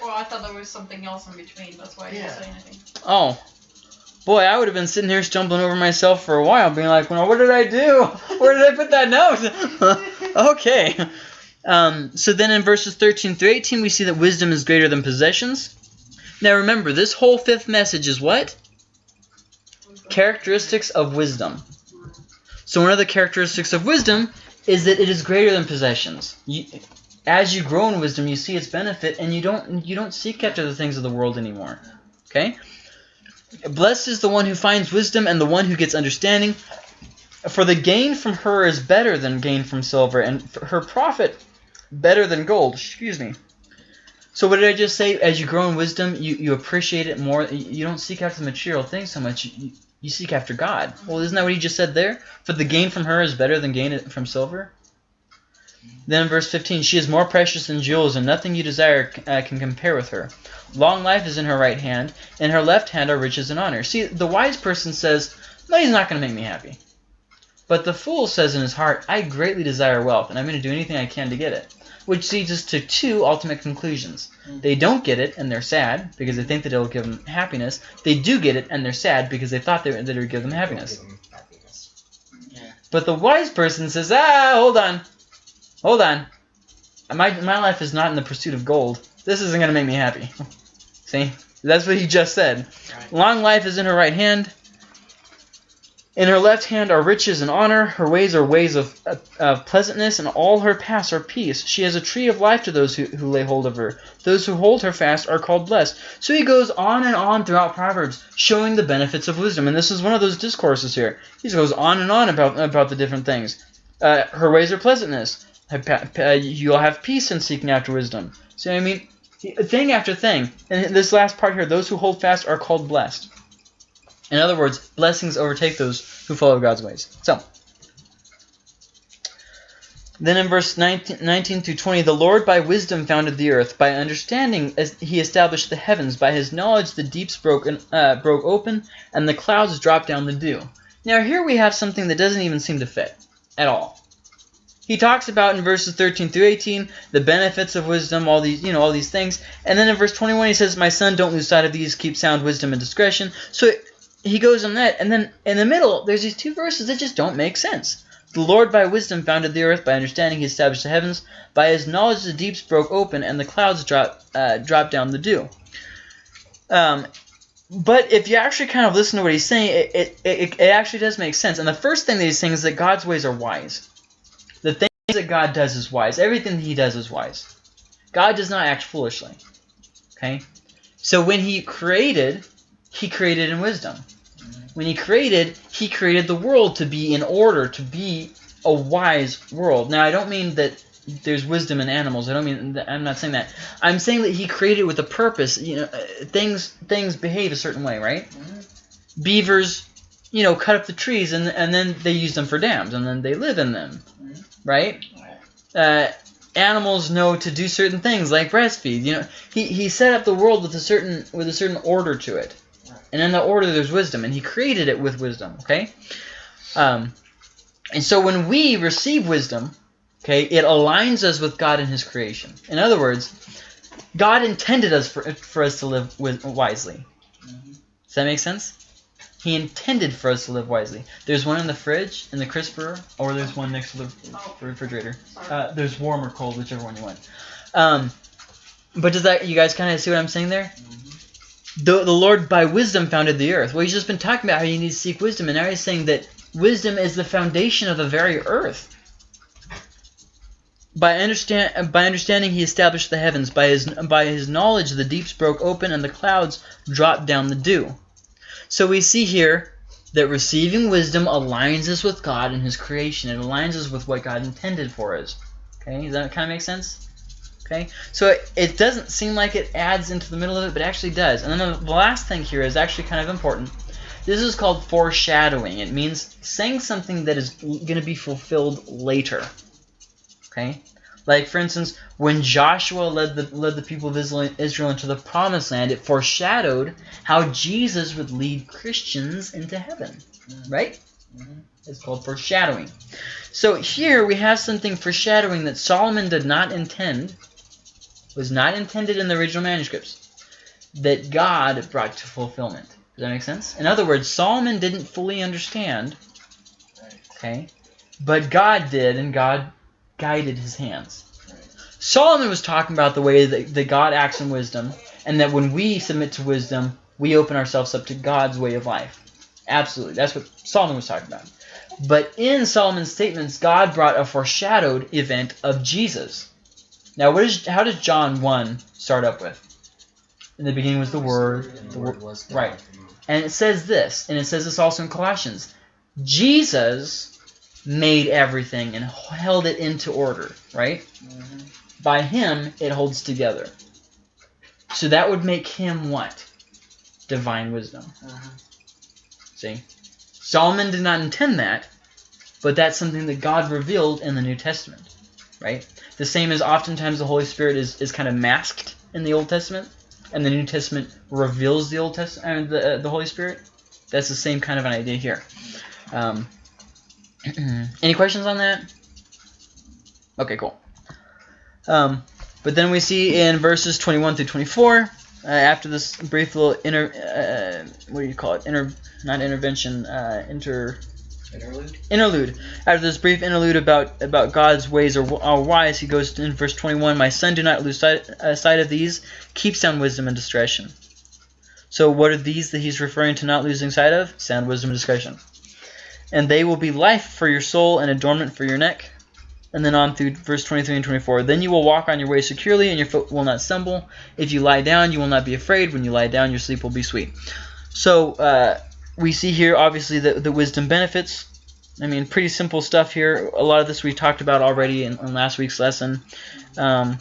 D: Well, I thought there was something else in between. That's why I didn't
E: Yeah.
D: say anything.
A: Oh. Boy, I would have been sitting here stumbling over myself for a while, being like, well, what did I do? Where did I put that note? <laughs> okay. Um, so then in verses 13 through 18, we see that wisdom is greater than possessions. Now remember, this whole fifth message is what? Characteristics of wisdom. So one of the characteristics of wisdom is that it is greater than possessions. You, as you grow in wisdom, you see its benefit, and you don't you don't seek after the things of the world anymore. Okay. Blessed is the one who finds wisdom and the one who gets understanding. For the gain from her is better than gain from silver, and her profit better than gold. Excuse me. So what did I just say? As you grow in wisdom, you, you appreciate it more. You don't seek after the material things so much. You, you seek after God. Well, isn't that what he just said there? For the gain from her is better than gain from silver. Then verse 15, she is more precious than jewels, and nothing you desire uh, can compare with her. Long life is in her right hand, and her left hand are riches and honor. See, the wise person says, money's not going to make me happy. But the fool says in his heart, I greatly desire wealth, and I'm going to do anything I can to get it. Which leads us to two ultimate conclusions. They don't get it, and they're sad, because they think that it'll give them happiness. They do get it, and they're sad, because they thought that it would give them happiness.
C: Give 'em happiness.
E: Yeah.
A: But the wise person says, ah, hold on. Hold on. My, my life is not in the pursuit of gold. This isn't going to make me happy. <laughs> See? That's what he just said.
E: Right.
A: Long life is in her right hand. In her left hand are riches and honor. Her ways are ways of, of pleasantness, and all her paths are peace. She has a tree of life to those who, who lay hold of her. Those who hold her fast are called blessed. So he goes on and on throughout Proverbs, showing the benefits of wisdom. And this is one of those discourses here. He goes on and on about, about the different things. Uh, her ways are pleasantness. You'll have peace in seeking after wisdom. See what I mean? Thing after thing. And this last part here, those who hold fast are called blessed. In other words, blessings overtake those who follow God's ways. So, then in verse 19, 19 through 20, the Lord by wisdom founded the earth. By understanding, as he established the heavens. By his knowledge, the deeps broke, uh, broke open, and the clouds dropped down the dew. Now, here we have something that doesn't even seem to fit at all. He talks about in verses 13 through 18 the benefits of wisdom, all these, you know, all these things. And then in verse 21 he says, "My son, don't lose sight of these. Keep sound wisdom and discretion." So he goes on that, and then in the middle there's these two verses that just don't make sense. The Lord by wisdom founded the earth, by understanding he established the heavens, by his knowledge the deeps broke open, and the clouds dropped uh, dropped down the dew. Um, but if you actually kind of listen to what he's saying, it, it, it, it actually does make sense. And the first thing that he's saying is that God's ways are wise. The things that God does is wise. Everything that he does is wise. God does not act foolishly. Okay? So when he created, he created in wisdom. When he created, he created the world to be in order, to be a wise world. Now, I don't mean that there's wisdom in animals. I don't mean I'm not saying that. I'm saying that he created with a purpose. You know, uh, things things behave a certain way, right? Beavers, you know, cut up the trees and and then they use them for dams and then they live in them, right? Uh, animals know to do certain things like breastfeed. You know, he he set up the world with a certain with a certain order to it, and in the order there's wisdom, and he created it with wisdom. Okay, um, and so when we receive wisdom, okay, it aligns us with God and His creation. In other words, God intended us for for us to live with, wisely. Does that make sense? He intended for us to live wisely. There's one in the fridge, in the crisper, or there's one next to the refrigerator. Uh, there's warm or cold, whichever one you want. Um, but does that you guys kind of see what I'm saying there? The, the Lord by wisdom founded the earth. Well, he's just been talking about how you need to seek wisdom, and now he's saying that wisdom is the foundation of the very earth. By understand by understanding, he established the heavens. By his by his knowledge, the deeps broke open, and the clouds dropped down the dew. So we see here that receiving wisdom aligns us with God and His creation. It aligns us with what God intended for us. Okay, does that kind of make sense? Okay, so it, it doesn't seem like it adds into the middle of it, but it actually does. And then the last thing here is actually kind of important. This is called foreshadowing. It means saying something that is going to be fulfilled later. Okay, like for instance, when Joshua led the led the people of Israel into the promised land, it foreshadowed how Jesus would lead Christians into heaven. Right?
C: Mhm.
A: It's called foreshadowing. So here we have something foreshadowing that Solomon did not intend, was not intended in the original manuscripts, that God brought to fulfillment. Does that make sense? In other words, Solomon didn't fully understand, okay, but God did, and God guided his hands. Solomon was talking about the way that, that God acts in wisdom, and that when we submit to wisdom, we open ourselves up to God's way of life. Absolutely. That's what Solomon was talking about. But in Solomon's statements, God brought a foreshadowed event of Jesus. Now, what is how does John 1 start up with? In the beginning was the Word. The word
C: was God.
A: right. And it says this, and it says this also in Colossians. Jesus made everything and held it into order, right?
E: Mhm.
A: By him, it holds together. So that would make him what? Divine wisdom.
E: Uh-huh.
A: See? Solomon did not intend that, but that's something that God revealed in the New Testament, right? The same as oftentimes the Holy Spirit is, is kind of masked in the Old Testament, and the New Testament reveals the Old Testament, uh, the, uh, the Holy Spirit. That's the same kind of an idea here. Um, <clears throat> any questions on that? Okay, cool. Um, but then we see in verses 21 through 24, uh, after this brief little inter, uh, what do you call it? Inter, not intervention, uh, inter,
C: Interlude.
A: interlude. After this brief interlude about about God's ways are wise, he goes in verse 21, My son, do not lose sight, uh, sight of these. Keep sound wisdom and discretion. So what are these that he's referring to not losing sight of? Sound wisdom and discretion. And they will be life for your soul and adornment for your neck. And then on through verse 23 and 24. Then you will walk on your way securely, and your foot will not stumble. If you lie down, you will not be afraid. When you lie down, your sleep will be sweet. So uh, we see here, obviously, the, the wisdom benefits. I mean, pretty simple stuff here. A lot of this we talked about already in, in last week's lesson. Um,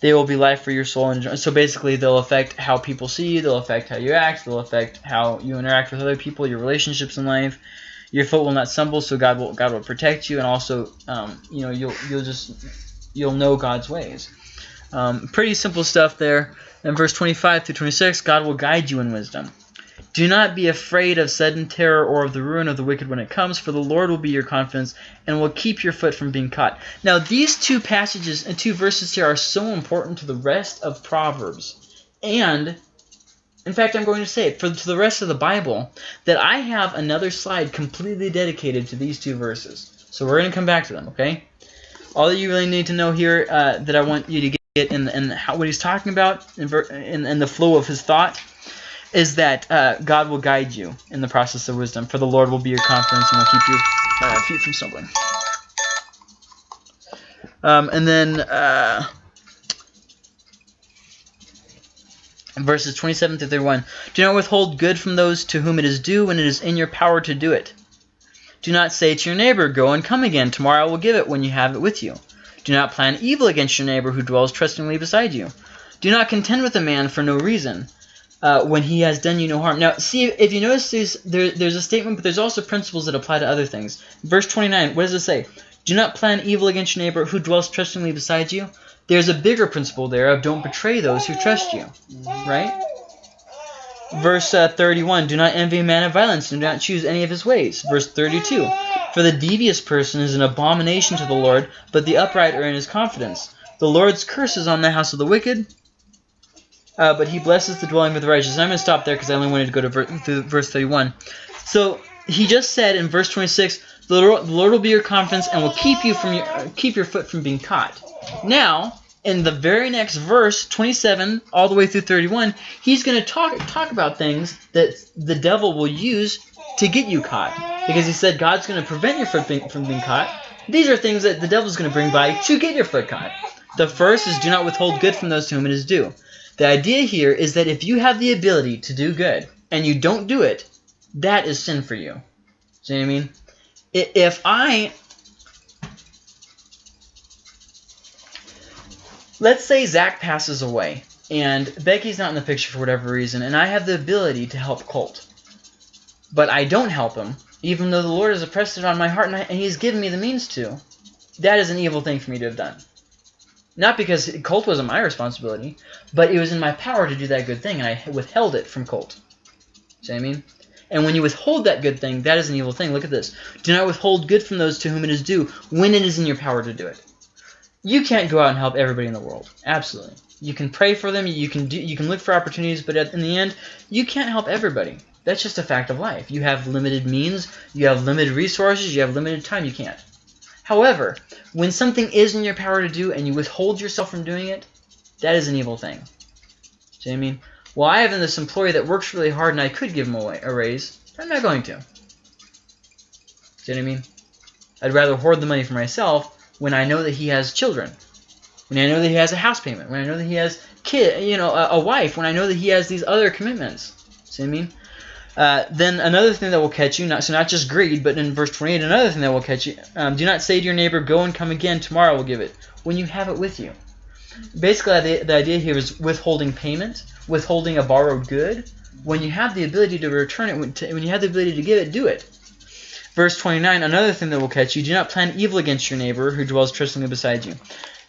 A: they will be life for your soul. And so basically, they'll affect how people see you. They'll affect how you act. They'll affect how you interact with other people, your relationships in life. Your foot will not stumble, so God will God will protect you, and also, um, you know, you'll you'll just you'll know God's ways. Um, pretty simple stuff there. In verse 25 through 26, God will guide you in wisdom. Do not be afraid of sudden terror or of the ruin of the wicked when it comes, for the Lord will be your confidence and will keep your foot from being caught. Now, these two passages and two verses here are so important to the rest of Proverbs. And, in fact, I'm going to say it for to the rest of the Bible that I have another slide completely dedicated to these two verses. So we're going to come back to them, okay? All that you really need to know here uh, that I want you to get in, in how, what he's talking about in, in, in the flow of his thought is that uh, God will guide you in the process of wisdom, for the Lord will be your confidence and will keep your uh, feet from stumbling. Um, and then uh, verses 27 to 31. Do not withhold good from those to whom it is due when it is in your power to do it. Do not say to your neighbor, Go and come again, tomorrow I will give it when you have it with you. Do not plan evil against your neighbor who dwells trustingly beside you. Do not contend with a man for no reason uh, when he has done you no harm. Now, see, if you notice, there's, there, there's a statement, but there's also principles that apply to other things. Verse 29, what does it say? Do not plan evil against your neighbor who dwells trustingly beside you. There's a bigger principle there of don't betray those who trust you, right? Verse uh, 31, do not envy a man of violence, and do not choose any of his ways. Verse 32, for the devious person is an abomination to the Lord, but the upright are in his confidence. The Lord's curse is on the house of the wicked, uh, but he blesses the dwelling of the righteous. I'm going to stop there because I only wanted to go to ver- verse 31. So he just said in verse 26, the Lord, the Lord will be your confidence and will keep you from your keep your foot from being caught. Now, in the very next verse, 27 all the way through 31, he's going to talk talk about things that the devil will use to get you caught. Because he said God's going to prevent your foot being, from being caught. These are things that the devil's going to bring by to get your foot caught. The first is do not withhold good from those to whom it is due. The idea here is that if you have the ability to do good and you don't do it, that is sin for you. See what I mean? If I let's say Zach passes away and Becky's not in the picture for whatever reason, and I have the ability to help Colt, but I don't help him, even though the Lord has impressed it on my heart and, I, and He's given me the means to. That is an evil thing for me to have done. Not because Colt wasn't my responsibility, but it was in my power to do that good thing, and I withheld it from Colt. See what I mean? And when you withhold that good thing, that is an evil thing. Look at this. Do not withhold good from those to whom it is due when it is in your power to do it. You can't go out and help everybody in the world. Absolutely. You can pray for them, you can do you can look for opportunities, but at, in the end, you can't help everybody. That's just a fact of life. You have limited means, you have limited resources, you have limited time, you can't. However, when something is in your power to do and you withhold yourself from doing it, that is an evil thing. See what I mean? Well, I have this employee that works really hard and I could give him a, a raise. But I'm not going to. See what I mean? I'd rather hoard the money for myself when I know that he has children. When I know that he has a house payment. When I know that he has kid, you know, a, a wife. When I know that he has these other commitments. See what I mean? Uh, then another thing that will catch you, not so not just greed, but in verse 28, another thing that will catch you. Um, do not say to your neighbor, "Go and come again. Tomorrow we'll give it." When you have it with you. Basically, the, the idea here is withholding payment, withholding a borrowed good. When you have the ability to return it, when, to, when you have the ability to give it, do it. Verse 29, another thing that will catch you, do not plan evil against your neighbor who dwells trustingly beside you.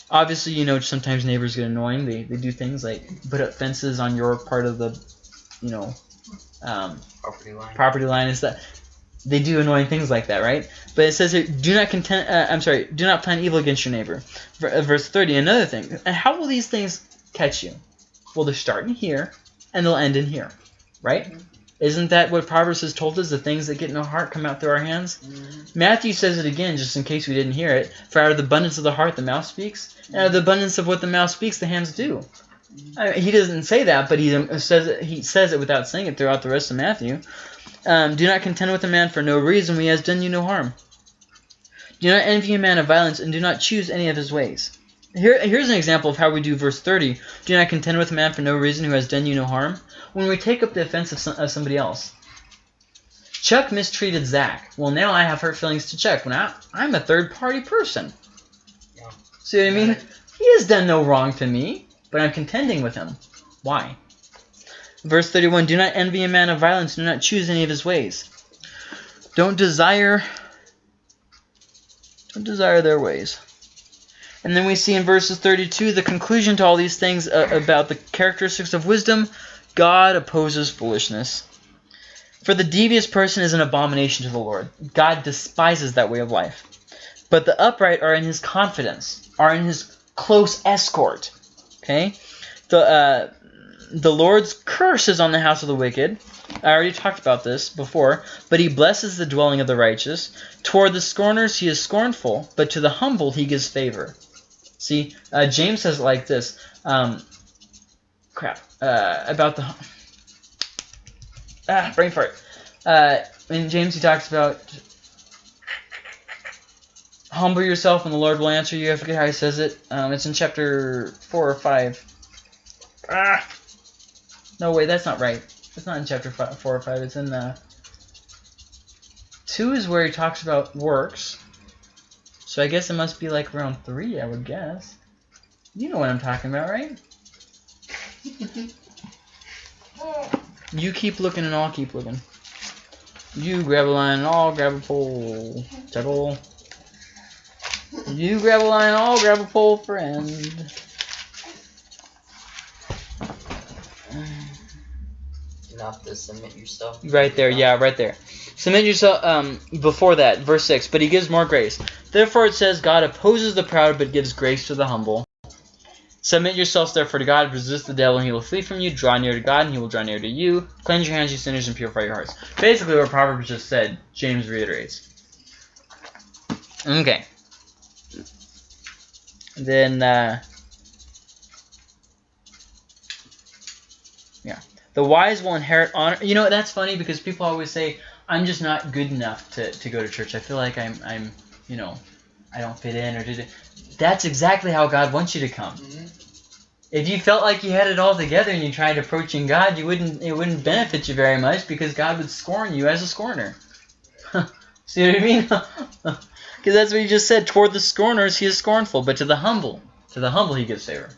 A: Obviously, you know, sometimes neighbors get annoying. They, they do things like put up fences on your part of the, you know, um,
C: Property line.
A: property line and stuff. They do annoying things like that, right? But it says here, do not content. Uh, I'm sorry, do not plan evil against your neighbor. Uh, Verse 30, another thing. And how will these things catch you? Well, they're starting here, and they'll end in here, right? Isn't that what Proverbs has told us? The things that get in our heart come out through our hands.
E: Mhm.
A: Matthew says it again, just in case we didn't hear it. For out of the abundance of the heart, the mouth speaks, and out of the abundance of what the mouth speaks, the hands do. I he doesn't say that, but he um, says it, he says it without saying it throughout the rest of Matthew. Um, do not contend with a man for no reason when he has done you no harm. Do not envy a man of violence, and do not choose any of his ways. Here, here's an example of how we do verse 30. Do not contend with a man for no reason who has done you no harm. When we take up the offense of, some, of somebody else. Chuck mistreated Zach. Well, now I have hurt feelings to Chuck. When I, I'm a third party person.
C: Yeah.
A: See what I mean? He has done no wrong to me, but I'm contending with him. Why? Verse 31 Do not envy a man of violence, do not choose any of his ways. Don't desire don't desire their ways. And then we see in verses 32 the conclusion to all these things uh, about the characteristics of wisdom. God opposes foolishness. For the devious person is an abomination to the Lord. God despises that way of life. But the upright are in his confidence, are in his close escort. Okay? The uh, the Lord's curse is on the house of the wicked. I already talked about this before, but he blesses the dwelling of the righteous. Toward the scorners he is scornful, but to the humble he gives favor. See, uh, James says it like this. Um, crap. Uh, about the ah brain fart. Uh, in James he talks about humble yourself and the Lord will answer you. I forget how he says it. Um, it's in chapter four or five. Ah. No, wait, that's not right. It's not in chapter five, four or five. It's in the two is where he talks about works. So I guess it must be like around three, I would guess. You know what I'm talking about, right? <laughs> You keep looking and I'll keep looking. You grab a line and I'll grab a pole. Table. You grab a line I'll grab a pole, friend.
C: Not to submit yourself.
A: Right there, yeah, right there. Submit yourself. Um, before that, verse six. But he gives more grace. Therefore, it says, God opposes the proud, but gives grace to the humble. Submit yourselves therefore to God. Resist the devil, and he will flee from you. Draw near to God, and he will draw near to you. Cleanse your hands, you sinners, and purify your hearts. Basically, what Proverbs just said, James reiterates. Okay. Then, uh, yeah. The wise will inherit honor. You know, that's funny because people always say, I'm just not good enough to, to go to church. I feel like I'm, I'm, you know, I don't fit in or did it. That's exactly how God wants you to come.
E: Mhm.
A: If you felt like you had it all together and you tried approaching God, you wouldn't. It wouldn't benefit you very much because God would scorn you as a scorner. <laughs> See what I mean? <laughs> Because that's what he just said. Toward the scorners, he is scornful, but to the humble, to the humble, he gives favor.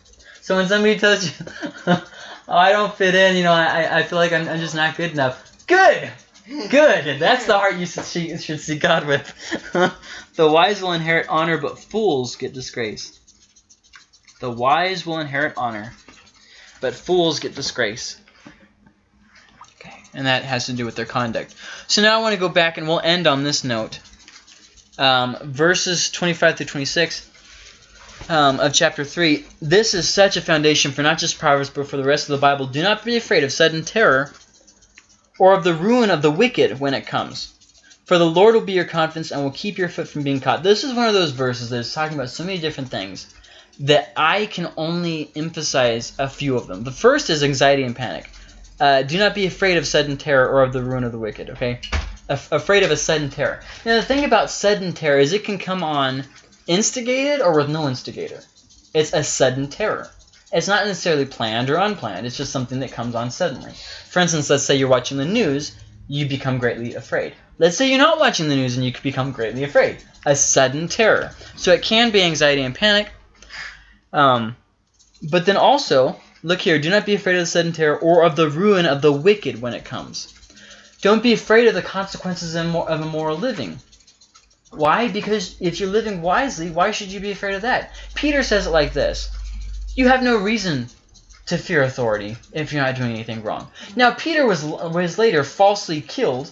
A: So when somebody tells you, <laughs> "Oh, I don't fit in," you know, I, I feel like I'm, I'm just not good enough. Good, good. <laughs> That's the heart you should see, should see God with. <laughs> the wise will inherit honor, but fools get disgrace. The wise will inherit honor, but fools get disgrace. Okay. and that has to do with their conduct. So now I want to go back and we'll end on this note. Um, verses 25 through 26 um, of chapter 3. This is such a foundation for not just Proverbs, but for the rest of the Bible. Do not be afraid of sudden terror or of the ruin of the wicked when it comes. For the Lord will be your confidence and will keep your foot from being caught. This is one of those verses that is talking about so many different things that I can only emphasize a few of them. The first is anxiety and panic. Uh, do not be afraid of sudden terror or of the ruin of the wicked, okay? Af- afraid of a sudden terror. Now, the thing about sudden terror is it can come on instigated or with no instigator. It's a sudden terror. It's not necessarily planned or unplanned. It's just something that comes on suddenly. For instance, let's say you're watching the news, you become greatly afraid. Let's say you're not watching the news and you become greatly afraid. A sudden terror. So it can be anxiety and panic. Um, but then also, look here, do not be afraid of the sudden terror or of the ruin of the wicked when it comes. Don't be afraid of the consequences of immo- of immoral living. Why? Because if you're living wisely, why should you be afraid of that? Peter says it like this You have no reason to fear authority if you're not doing anything wrong. Now, Peter was, was later falsely killed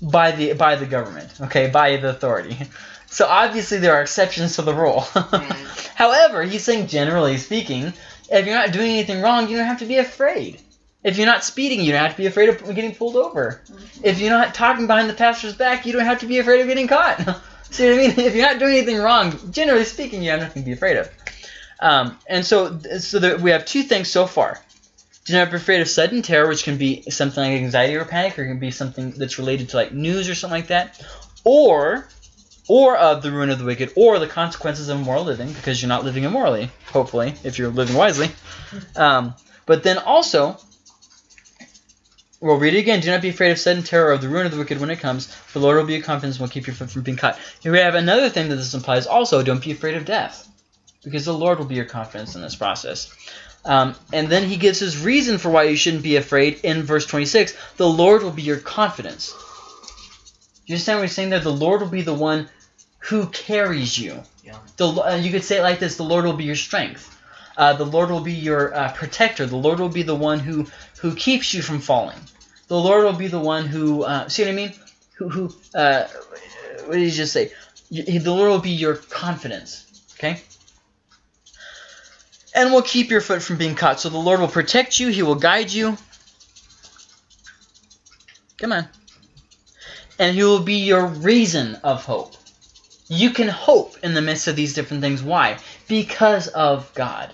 A: by the, by the government, okay, by the authority. <laughs> So obviously there are exceptions to the rule. <laughs> However, he's saying generally speaking, if you're not doing anything wrong, you don't have to be afraid. If you're not speeding, you don't have to be afraid of getting pulled over. If you're not talking behind the pastor's back, you don't have to be afraid of getting caught. <laughs> See what I mean? If you're not doing anything wrong, generally speaking, you have nothing to be afraid of. Um, and so, so there, we have two things so far. Do not be afraid of sudden terror, which can be something like anxiety or panic, or it can be something that's related to like news or something like that, or or of the ruin of the wicked, or the consequences of immoral living, because you're not living immorally, hopefully, if you're living wisely. <laughs> Um, but then also, we'll read it again. Do not be afraid of sudden terror or of the ruin of the wicked when it comes. The Lord will be your confidence and will keep your foot from being caught. Here we have another thing that this implies also. Don't be afraid of death, because the Lord will be your confidence in this process. Um, and then he gives his reason for why you shouldn't be afraid in verse 26. The Lord will be your confidence. Do you understand what he's saying there? The Lord will be the one who carries you.
C: Yeah.
A: The, uh, you could say it like this: The Lord will be your strength. Uh, the Lord will be your uh, protector. The Lord will be the one who who keeps you from falling. The Lord will be the one who uh, see what I mean? Who who? Uh, what did he just say? The Lord will be your confidence. Okay. And will keep your foot from being caught. So the Lord will protect you. He will guide you. Come on. And He will be your reason of hope. You can hope in the midst of these different things. Why? Because of God.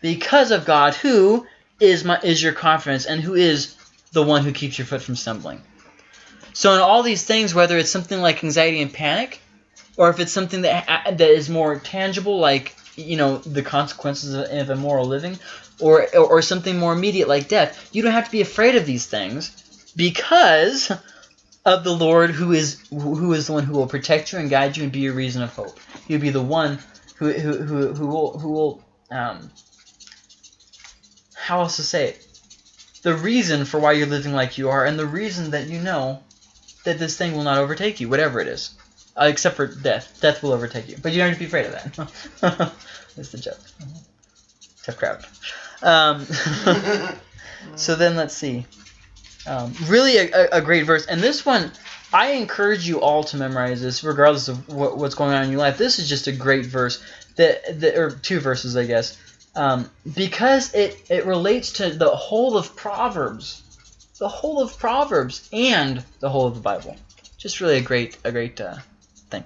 A: Because of God, who is my is your confidence and who is the one who keeps your foot from stumbling. So in all these things, whether it's something like anxiety and panic, or if it's something that that is more tangible, like you know the consequences of, of immoral living, or, or or something more immediate like death, you don't have to be afraid of these things because of the Lord who is who is the one who will protect you and guide you and be your reason of hope. He'll be the one who who who, who will who will um how else to say it? The reason for why you're living like you are, and the reason that you know that this thing will not overtake you, whatever it is. Uh, except for death. Death will overtake you. But you don't have to be afraid of that. <laughs> That's the joke. Tough crowd. Um, <laughs> so then let's see. Um, really a, a, great verse. And this one, I encourage you all to memorize this, regardless of what, what's going on in your life. This is just a great verse. That, that or two verses, I guess, um, because it it relates to the whole of Proverbs, the whole of Proverbs, and the whole of the Bible. Just really a great a great uh, thing.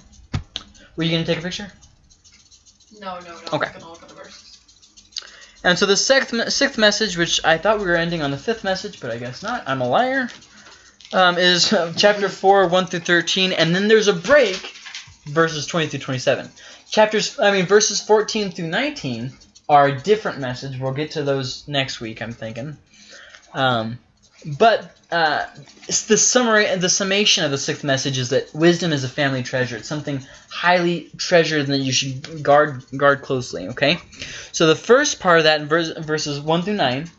A: Were you gonna take a picture?
D: No, no, no.
A: Okay.
D: I'm gonna look at the verses.
A: And so the sixth, sixth message, which I thought we were ending on the fifth message, but I guess not. I'm a liar. Um, is uh, chapter four, one through thirteen, and then there's a break, verses twenty through twenty-seven. Chapters, I mean, verses fourteen through nineteen are a different message. We'll get to those next week. I'm thinking. Um, but uh, the summary and the summation of the sixth message is that wisdom is a family treasure. It's something highly treasured that you should guard guard closely. Okay. So the first part of that in verse, verses one through nine.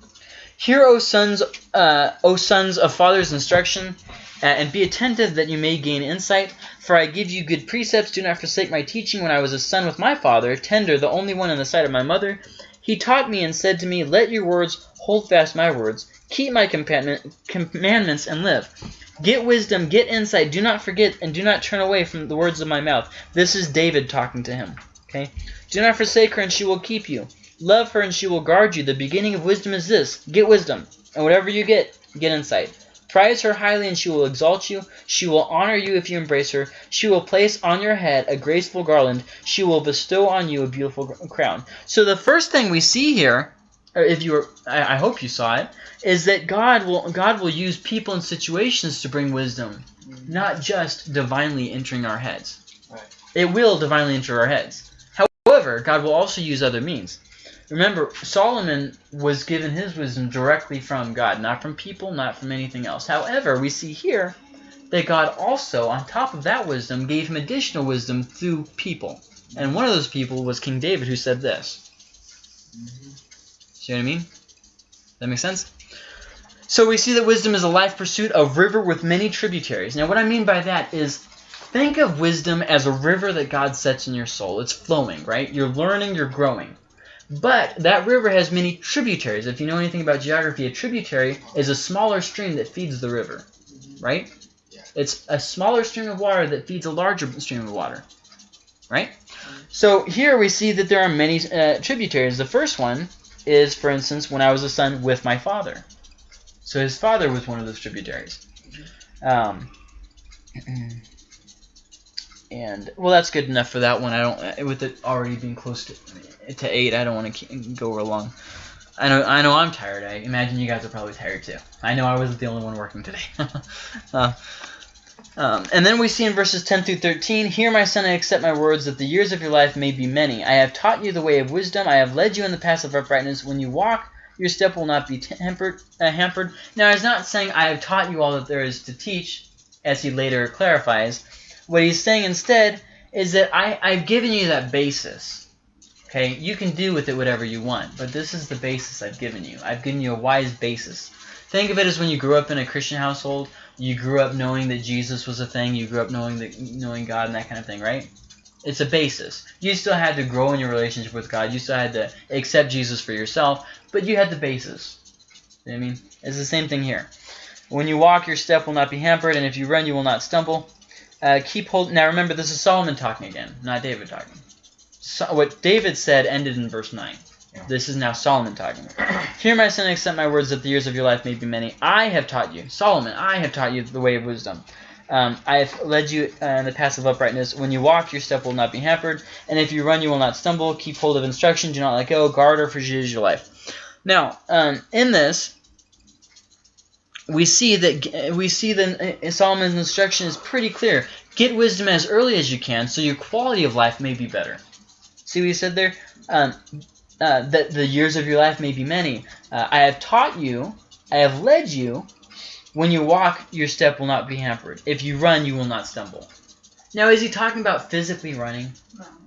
A: Hear, O sons, uh, O sons of fathers' instruction, uh, and be attentive that you may gain insight. For I give you good precepts. Do not forsake my teaching. When I was a son with my father, tender, the only one in the sight of my mother, he taught me and said to me, Let your words hold fast my words. Keep my commandments and live. Get wisdom, get insight. Do not forget and do not turn away from the words of my mouth. This is David talking to him. Okay? Do not forsake her and she will keep you. Love her and she will guard you. The beginning of wisdom is this. Get wisdom. And whatever you get, get insight. Prize her highly and she will exalt you. She will honor you if you embrace her. She will place on your head a graceful garland. She will bestow on you a beautiful crown. So the first thing we see here, or if you were, I, I hope you saw it, is that God will God will use people and situations to bring wisdom, mm-hmm. not just divinely entering our heads.
E: Right.
A: It will divinely enter our heads. However, God will also use other means. Remember, Solomon was given his wisdom directly from God, not from people, not from anything else. However, we see here that God also, on top of that wisdom, gave him additional wisdom through people. And one of those people was King David, who said this. See what I mean? That makes sense? So we see that wisdom is a life pursuit, a river with many tributaries. Now, what I mean by that is think of wisdom as a river that God sets in your soul. It's flowing, right? You're learning, you're growing. But that river has many tributaries. If you know anything about geography, a tributary is a smaller stream that feeds the river, right? It's a smaller stream of water that feeds a larger stream of water, right? So here we see that there are many uh, tributaries. The first one is, for instance, when I was a son with my father. So his father was one of those tributaries. Um, <clears throat> and well, that's good enough for that one. I don't with it already being close to to eight. I don't want to go real long. I know I know I'm tired. I imagine you guys are probably tired too. I know I wasn't the only one working today. <laughs> uh, um, and then we see in verses 10 through 13, Hear, my son, and accept my words, that the years of your life may be many. I have taught you the way of wisdom. I have led you in the path of uprightness. When you walk, your step will not be. Uh, hampered. Now, he's not saying, I have taught you all that there is to teach, as he later clarifies. What he's saying instead is that I, I've given you that basis. Okay, you can do with it whatever you want, but this is the basis I've given you. I've given you a wise basis. Think of it as when you grew up in a Christian household, you grew up knowing that Jesus was a thing, you grew up knowing that knowing God and that kind of thing, right? It's a basis. You still had to grow in your relationship with God. You still had to accept Jesus for yourself, but you had the basis. You know I mean? It's the same thing here. When you walk, your step will not be hampered, and if you run, you will not stumble. Uh, keep hold. Now remember, this is Solomon talking again, not David talking. So, what David said ended in verse 9. This is now Solomon talking. Hear my son, accept my words, that the years of your life may be many. I have taught you, Solomon, I have taught you the way of wisdom. Um, I have led you uh, in the path of uprightness. When you walk, your step will not be hampered, and if you run, you will not stumble. Keep hold of instruction, do not let go. Guard her, for she is your life. Now, um, in this, we see that we see that Solomon's instruction is pretty clear. Get wisdom as early as you can, so your quality of life may be better. See what he said there? Um, uh, that the years of your life may be many. Uh, I have taught you, I have led you. When you walk, your step will not be hampered. If you run, you will not stumble. Now, is he talking about physically running?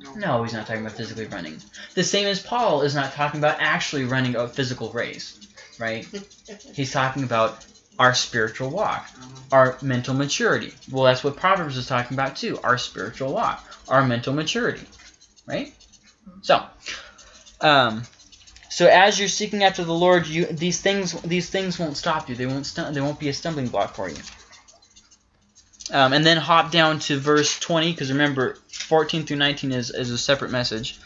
E: No.
A: No, he's not talking about physically running. The same as Paul is not talking about actually running a physical race, right? <laughs> He's talking about our spiritual walk, our mental maturity. Well, that's what Proverbs is talking about too, our spiritual walk, our mental maturity, right? So, um, so as you're seeking after the Lord, you these things these things won't stop you. They won't they won't be a stumbling block for you. Um, and then hop down to verse 20, because remember, 14 through 19 is, is a separate message.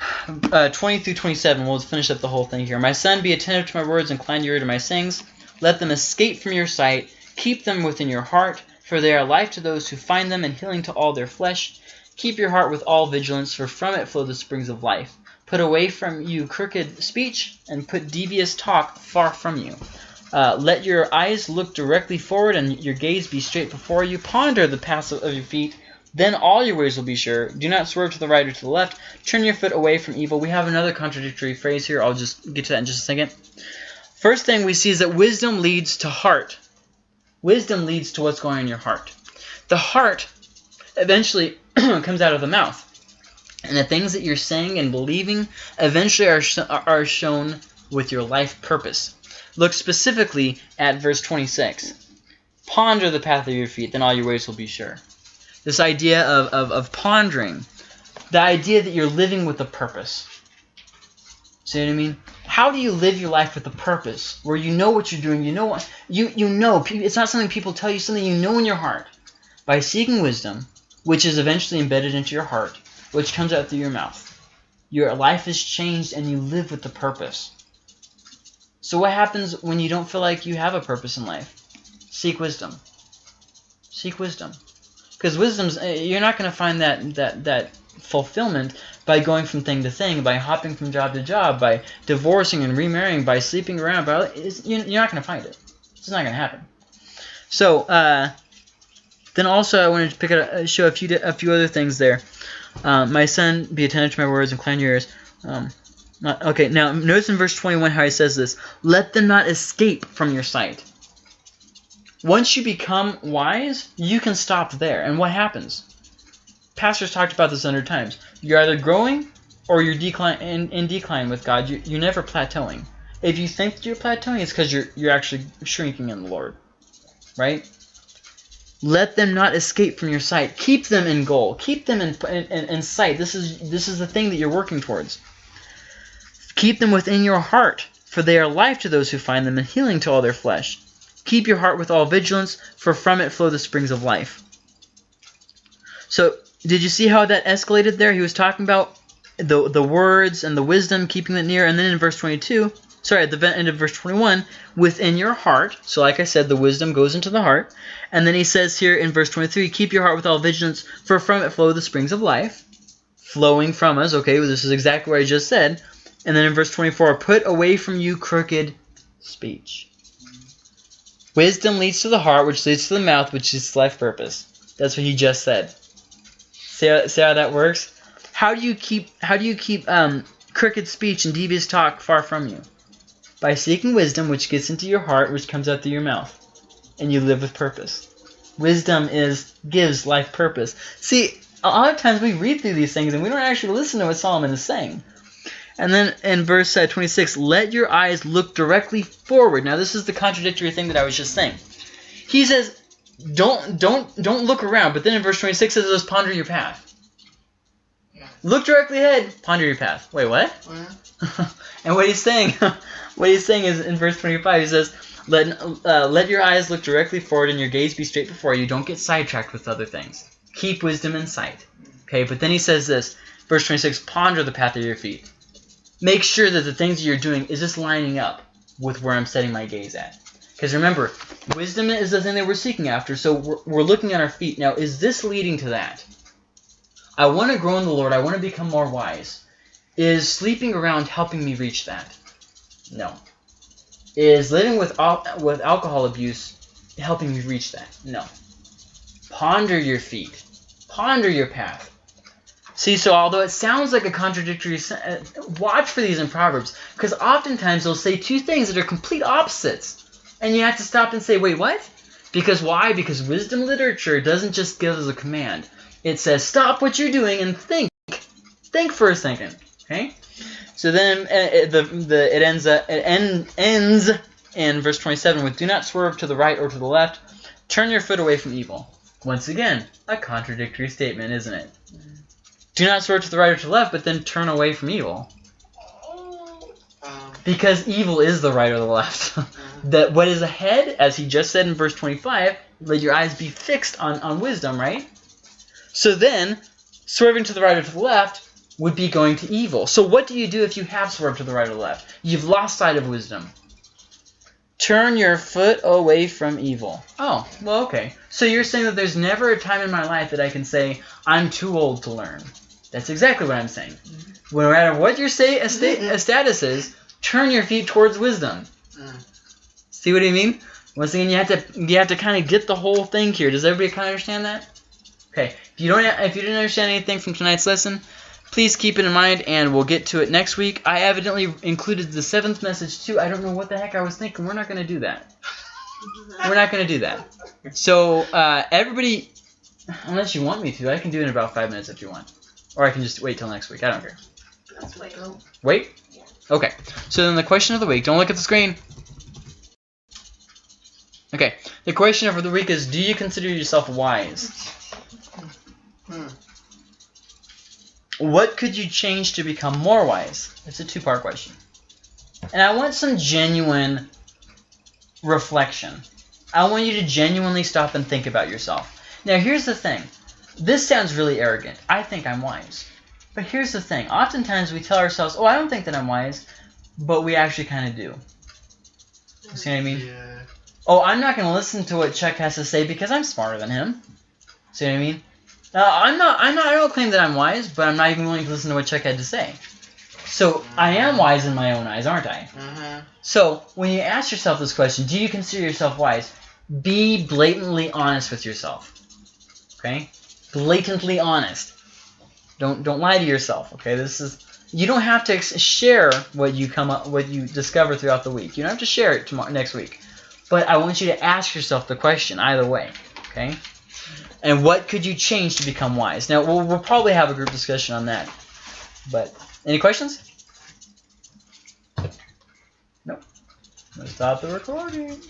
A: <sighs> Uh, 20 through 27, we'll finish up the whole thing here. My son, be attentive to my words, and incline your ear to my sayings. Let them escape from your sight. Keep them within your heart, for they are life to those who find them and healing to all their flesh. Keep your heart with all vigilance, for from it flow the springs of life. Put away from you crooked speech, and put devious talk far from you. Uh, let your eyes look directly forward, and your gaze be straight before you. Ponder the paths of your feet. Then all your ways will be sure. Do not swerve to the right or to the left. Turn your foot away from evil. We have another contradictory phrase here. I'll just get to that in just a second. First thing we see is that wisdom leads to heart. Wisdom leads to what's going on in your heart. The heart eventually <clears throat> comes out of the mouth. And the things that you're saying and believing eventually are, sh are shown with your life purpose. Look specifically at verse 26. Ponder the path of your feet, then all your ways will be sure. This idea of, of, of pondering, the idea that you're living with a purpose. See what I mean? how do you live your life with a purpose where you know what you're doing? You know what you you know. It's not something people tell you. Something you know in your heart by seeking wisdom, which is eventually embedded into your heart, which comes out through your mouth. Your life is changed, and you live with a purpose. So what happens when you don't feel like you have a purpose in life? Seek wisdom. Seek wisdom, because wisdom's uh, you're not going to find that that that fulfillment by going from thing to thing, by hopping from job to job, by divorcing and remarrying, by sleeping around. By you're not going to find it. It's not going to happen. So uh, then also I wanted to pick out uh, show a few a few other things there. Um, my son, be attentive to my words and incline your ears. Um, not- okay, now notice in verse 21 how he says this: "Let them not escape from your sight." Once you become wise, you can stop there. And what happens? Pastors talked about this a hundred times. You're either growing or you're decline in, in decline with God. You, you're never plateauing. If you think that you're plateauing, it's because you're you're actually shrinking in the Lord, right? Let them not escape from your sight. Keep them in goal. Keep them in, in, in sight. This is this is the thing that you're working towards. Keep them within your heart, for they are life to those who find them and healing to all their flesh. Keep your heart with all vigilance, for from it flow the springs of life. So, did you see how that escalated there? He was talking about the the words and the wisdom, keeping it near, and then in verse 22, sorry, at the end of verse 21, within your heart. So, like I said, the wisdom goes into the heart, and then he says here in verse 23, keep your heart with all vigilance, for from it flow the springs of life, flowing from us. Okay, well, this is exactly what I just said. And then in verse 24, put away from you crooked speech. Wisdom leads to the heart, which leads to the mouth, which is life purpose. That's what he just said. See how, see how that works? How do you keep how do you keep um, crooked speech and devious talk far from you? By seeking wisdom, which gets into your heart, which comes out through your mouth, and you live with purpose. Wisdom is gives life purpose. See, a lot of times we read through these things and we don't actually listen to what Solomon is saying. And then in verse uh, 26, let your eyes look directly forward. Now this is the contradictory thing that I was just saying. He says, don't don't don't look around. But then in verse 26 it says, ponder your path. Look directly ahead, ponder your path. Wait, what?
E: Well, <laughs>
A: and what he's saying, <laughs> what he's saying is in verse 25, he says, "Let uh, let your eyes look directly forward and your gaze be straight before you. Don't get sidetracked with other things. Keep wisdom in sight." Okay, but then he says this, verse 26, "Ponder the path of your feet. Make sure that the things that you're doing is this lining up with where I'm setting my gaze at." Because remember, wisdom is the thing that we're seeking after. So we're, we're looking at our feet now. Is this leading to that? I want to grow in the Lord. I want to become more wise. Is sleeping around helping me reach that? No. Is living with with alcohol abuse helping me reach that? No. Ponder your feet. Ponder your path. See, so although it sounds like a contradictory, uh, watch for these in Proverbs, because oftentimes they'll say two things that are complete opposites, and you have to stop and say, wait, what? Because why? Because wisdom literature doesn't just give us a command. It says, stop what you're doing and think. Think for a second. Okay? So then uh, the, the, it, ends, uh, it end, ends in verse 27 with, do not swerve to the right or to the left. Turn your foot away from evil. Once again, a contradictory statement, isn't it? Do not swerve to the right or to the left, but then turn away from evil.
E: um,
A: Because evil is the right or the left. <laughs>
E: uh,
A: that what is ahead, as he just said in verse 25, let your eyes be fixed on, on wisdom, right? So then, swerving to the right or to the left would be going to evil. So what do you do if you have swerved to the right or the left? You've lost sight of wisdom. Turn your foot away from evil. Oh, well, okay. So you're saying that there's never a time in my life that I can say, I'm too old to learn. That's exactly what I'm saying. No matter what your say, a, sta- a status is, turn your feet towards wisdom.
E: uh,
A: See what I mean? Once again, you have to you have to kind of get the whole thing here. Does everybody kind of understand that? Okay. If you don't if you didn't understand anything from tonight's lesson, please keep it in mind, and we'll get to it next week. I evidently included the seventh message too. I don't know what the heck I was thinking. We're not going to do that. We're not going to do that. So uh, everybody, unless you want me to, I can do it in about five minutes if you want, or I can just wait till next week. I don't care.
B: Let's wait.
A: Wait? Okay. So then the question of the week. Don't look at the screen. Okay. The question of the week is Do you consider yourself wise?
E: hmm.
A: What could you change to become more wise? It's a two part question. And I want some genuine reflection. I want you to genuinely stop and think about yourself. Now, here's the thing. This sounds really arrogant. I think I'm wise. But here's the thing. Oftentimes we tell ourselves, oh, I don't think that I'm wise, but we actually kind of do. You see what I mean?
E: Yeah.
A: Oh, I'm not going to listen to what Chuck has to say because I'm smarter than him. See what I mean? Now, I'm not. I'm not. I don't claim that I'm wise, but I'm not even willing to listen to what Chuck had to say. So I am wise in my own eyes, aren't I?
E: Uh-huh.
A: So when you ask yourself this question, do you consider yourself wise? Be blatantly honest with yourself. Okay? Blatantly honest. Don't don't lie to yourself. Okay? This is you don't have to share what you come up what you discover throughout the week. You don't have to share it tomorrow next week. But I want you to ask yourself the question either way. Okay? And what could you change to become wise? Now we'll, we'll probably have a group discussion on that. But any questions? Nope. Let's stop the recording.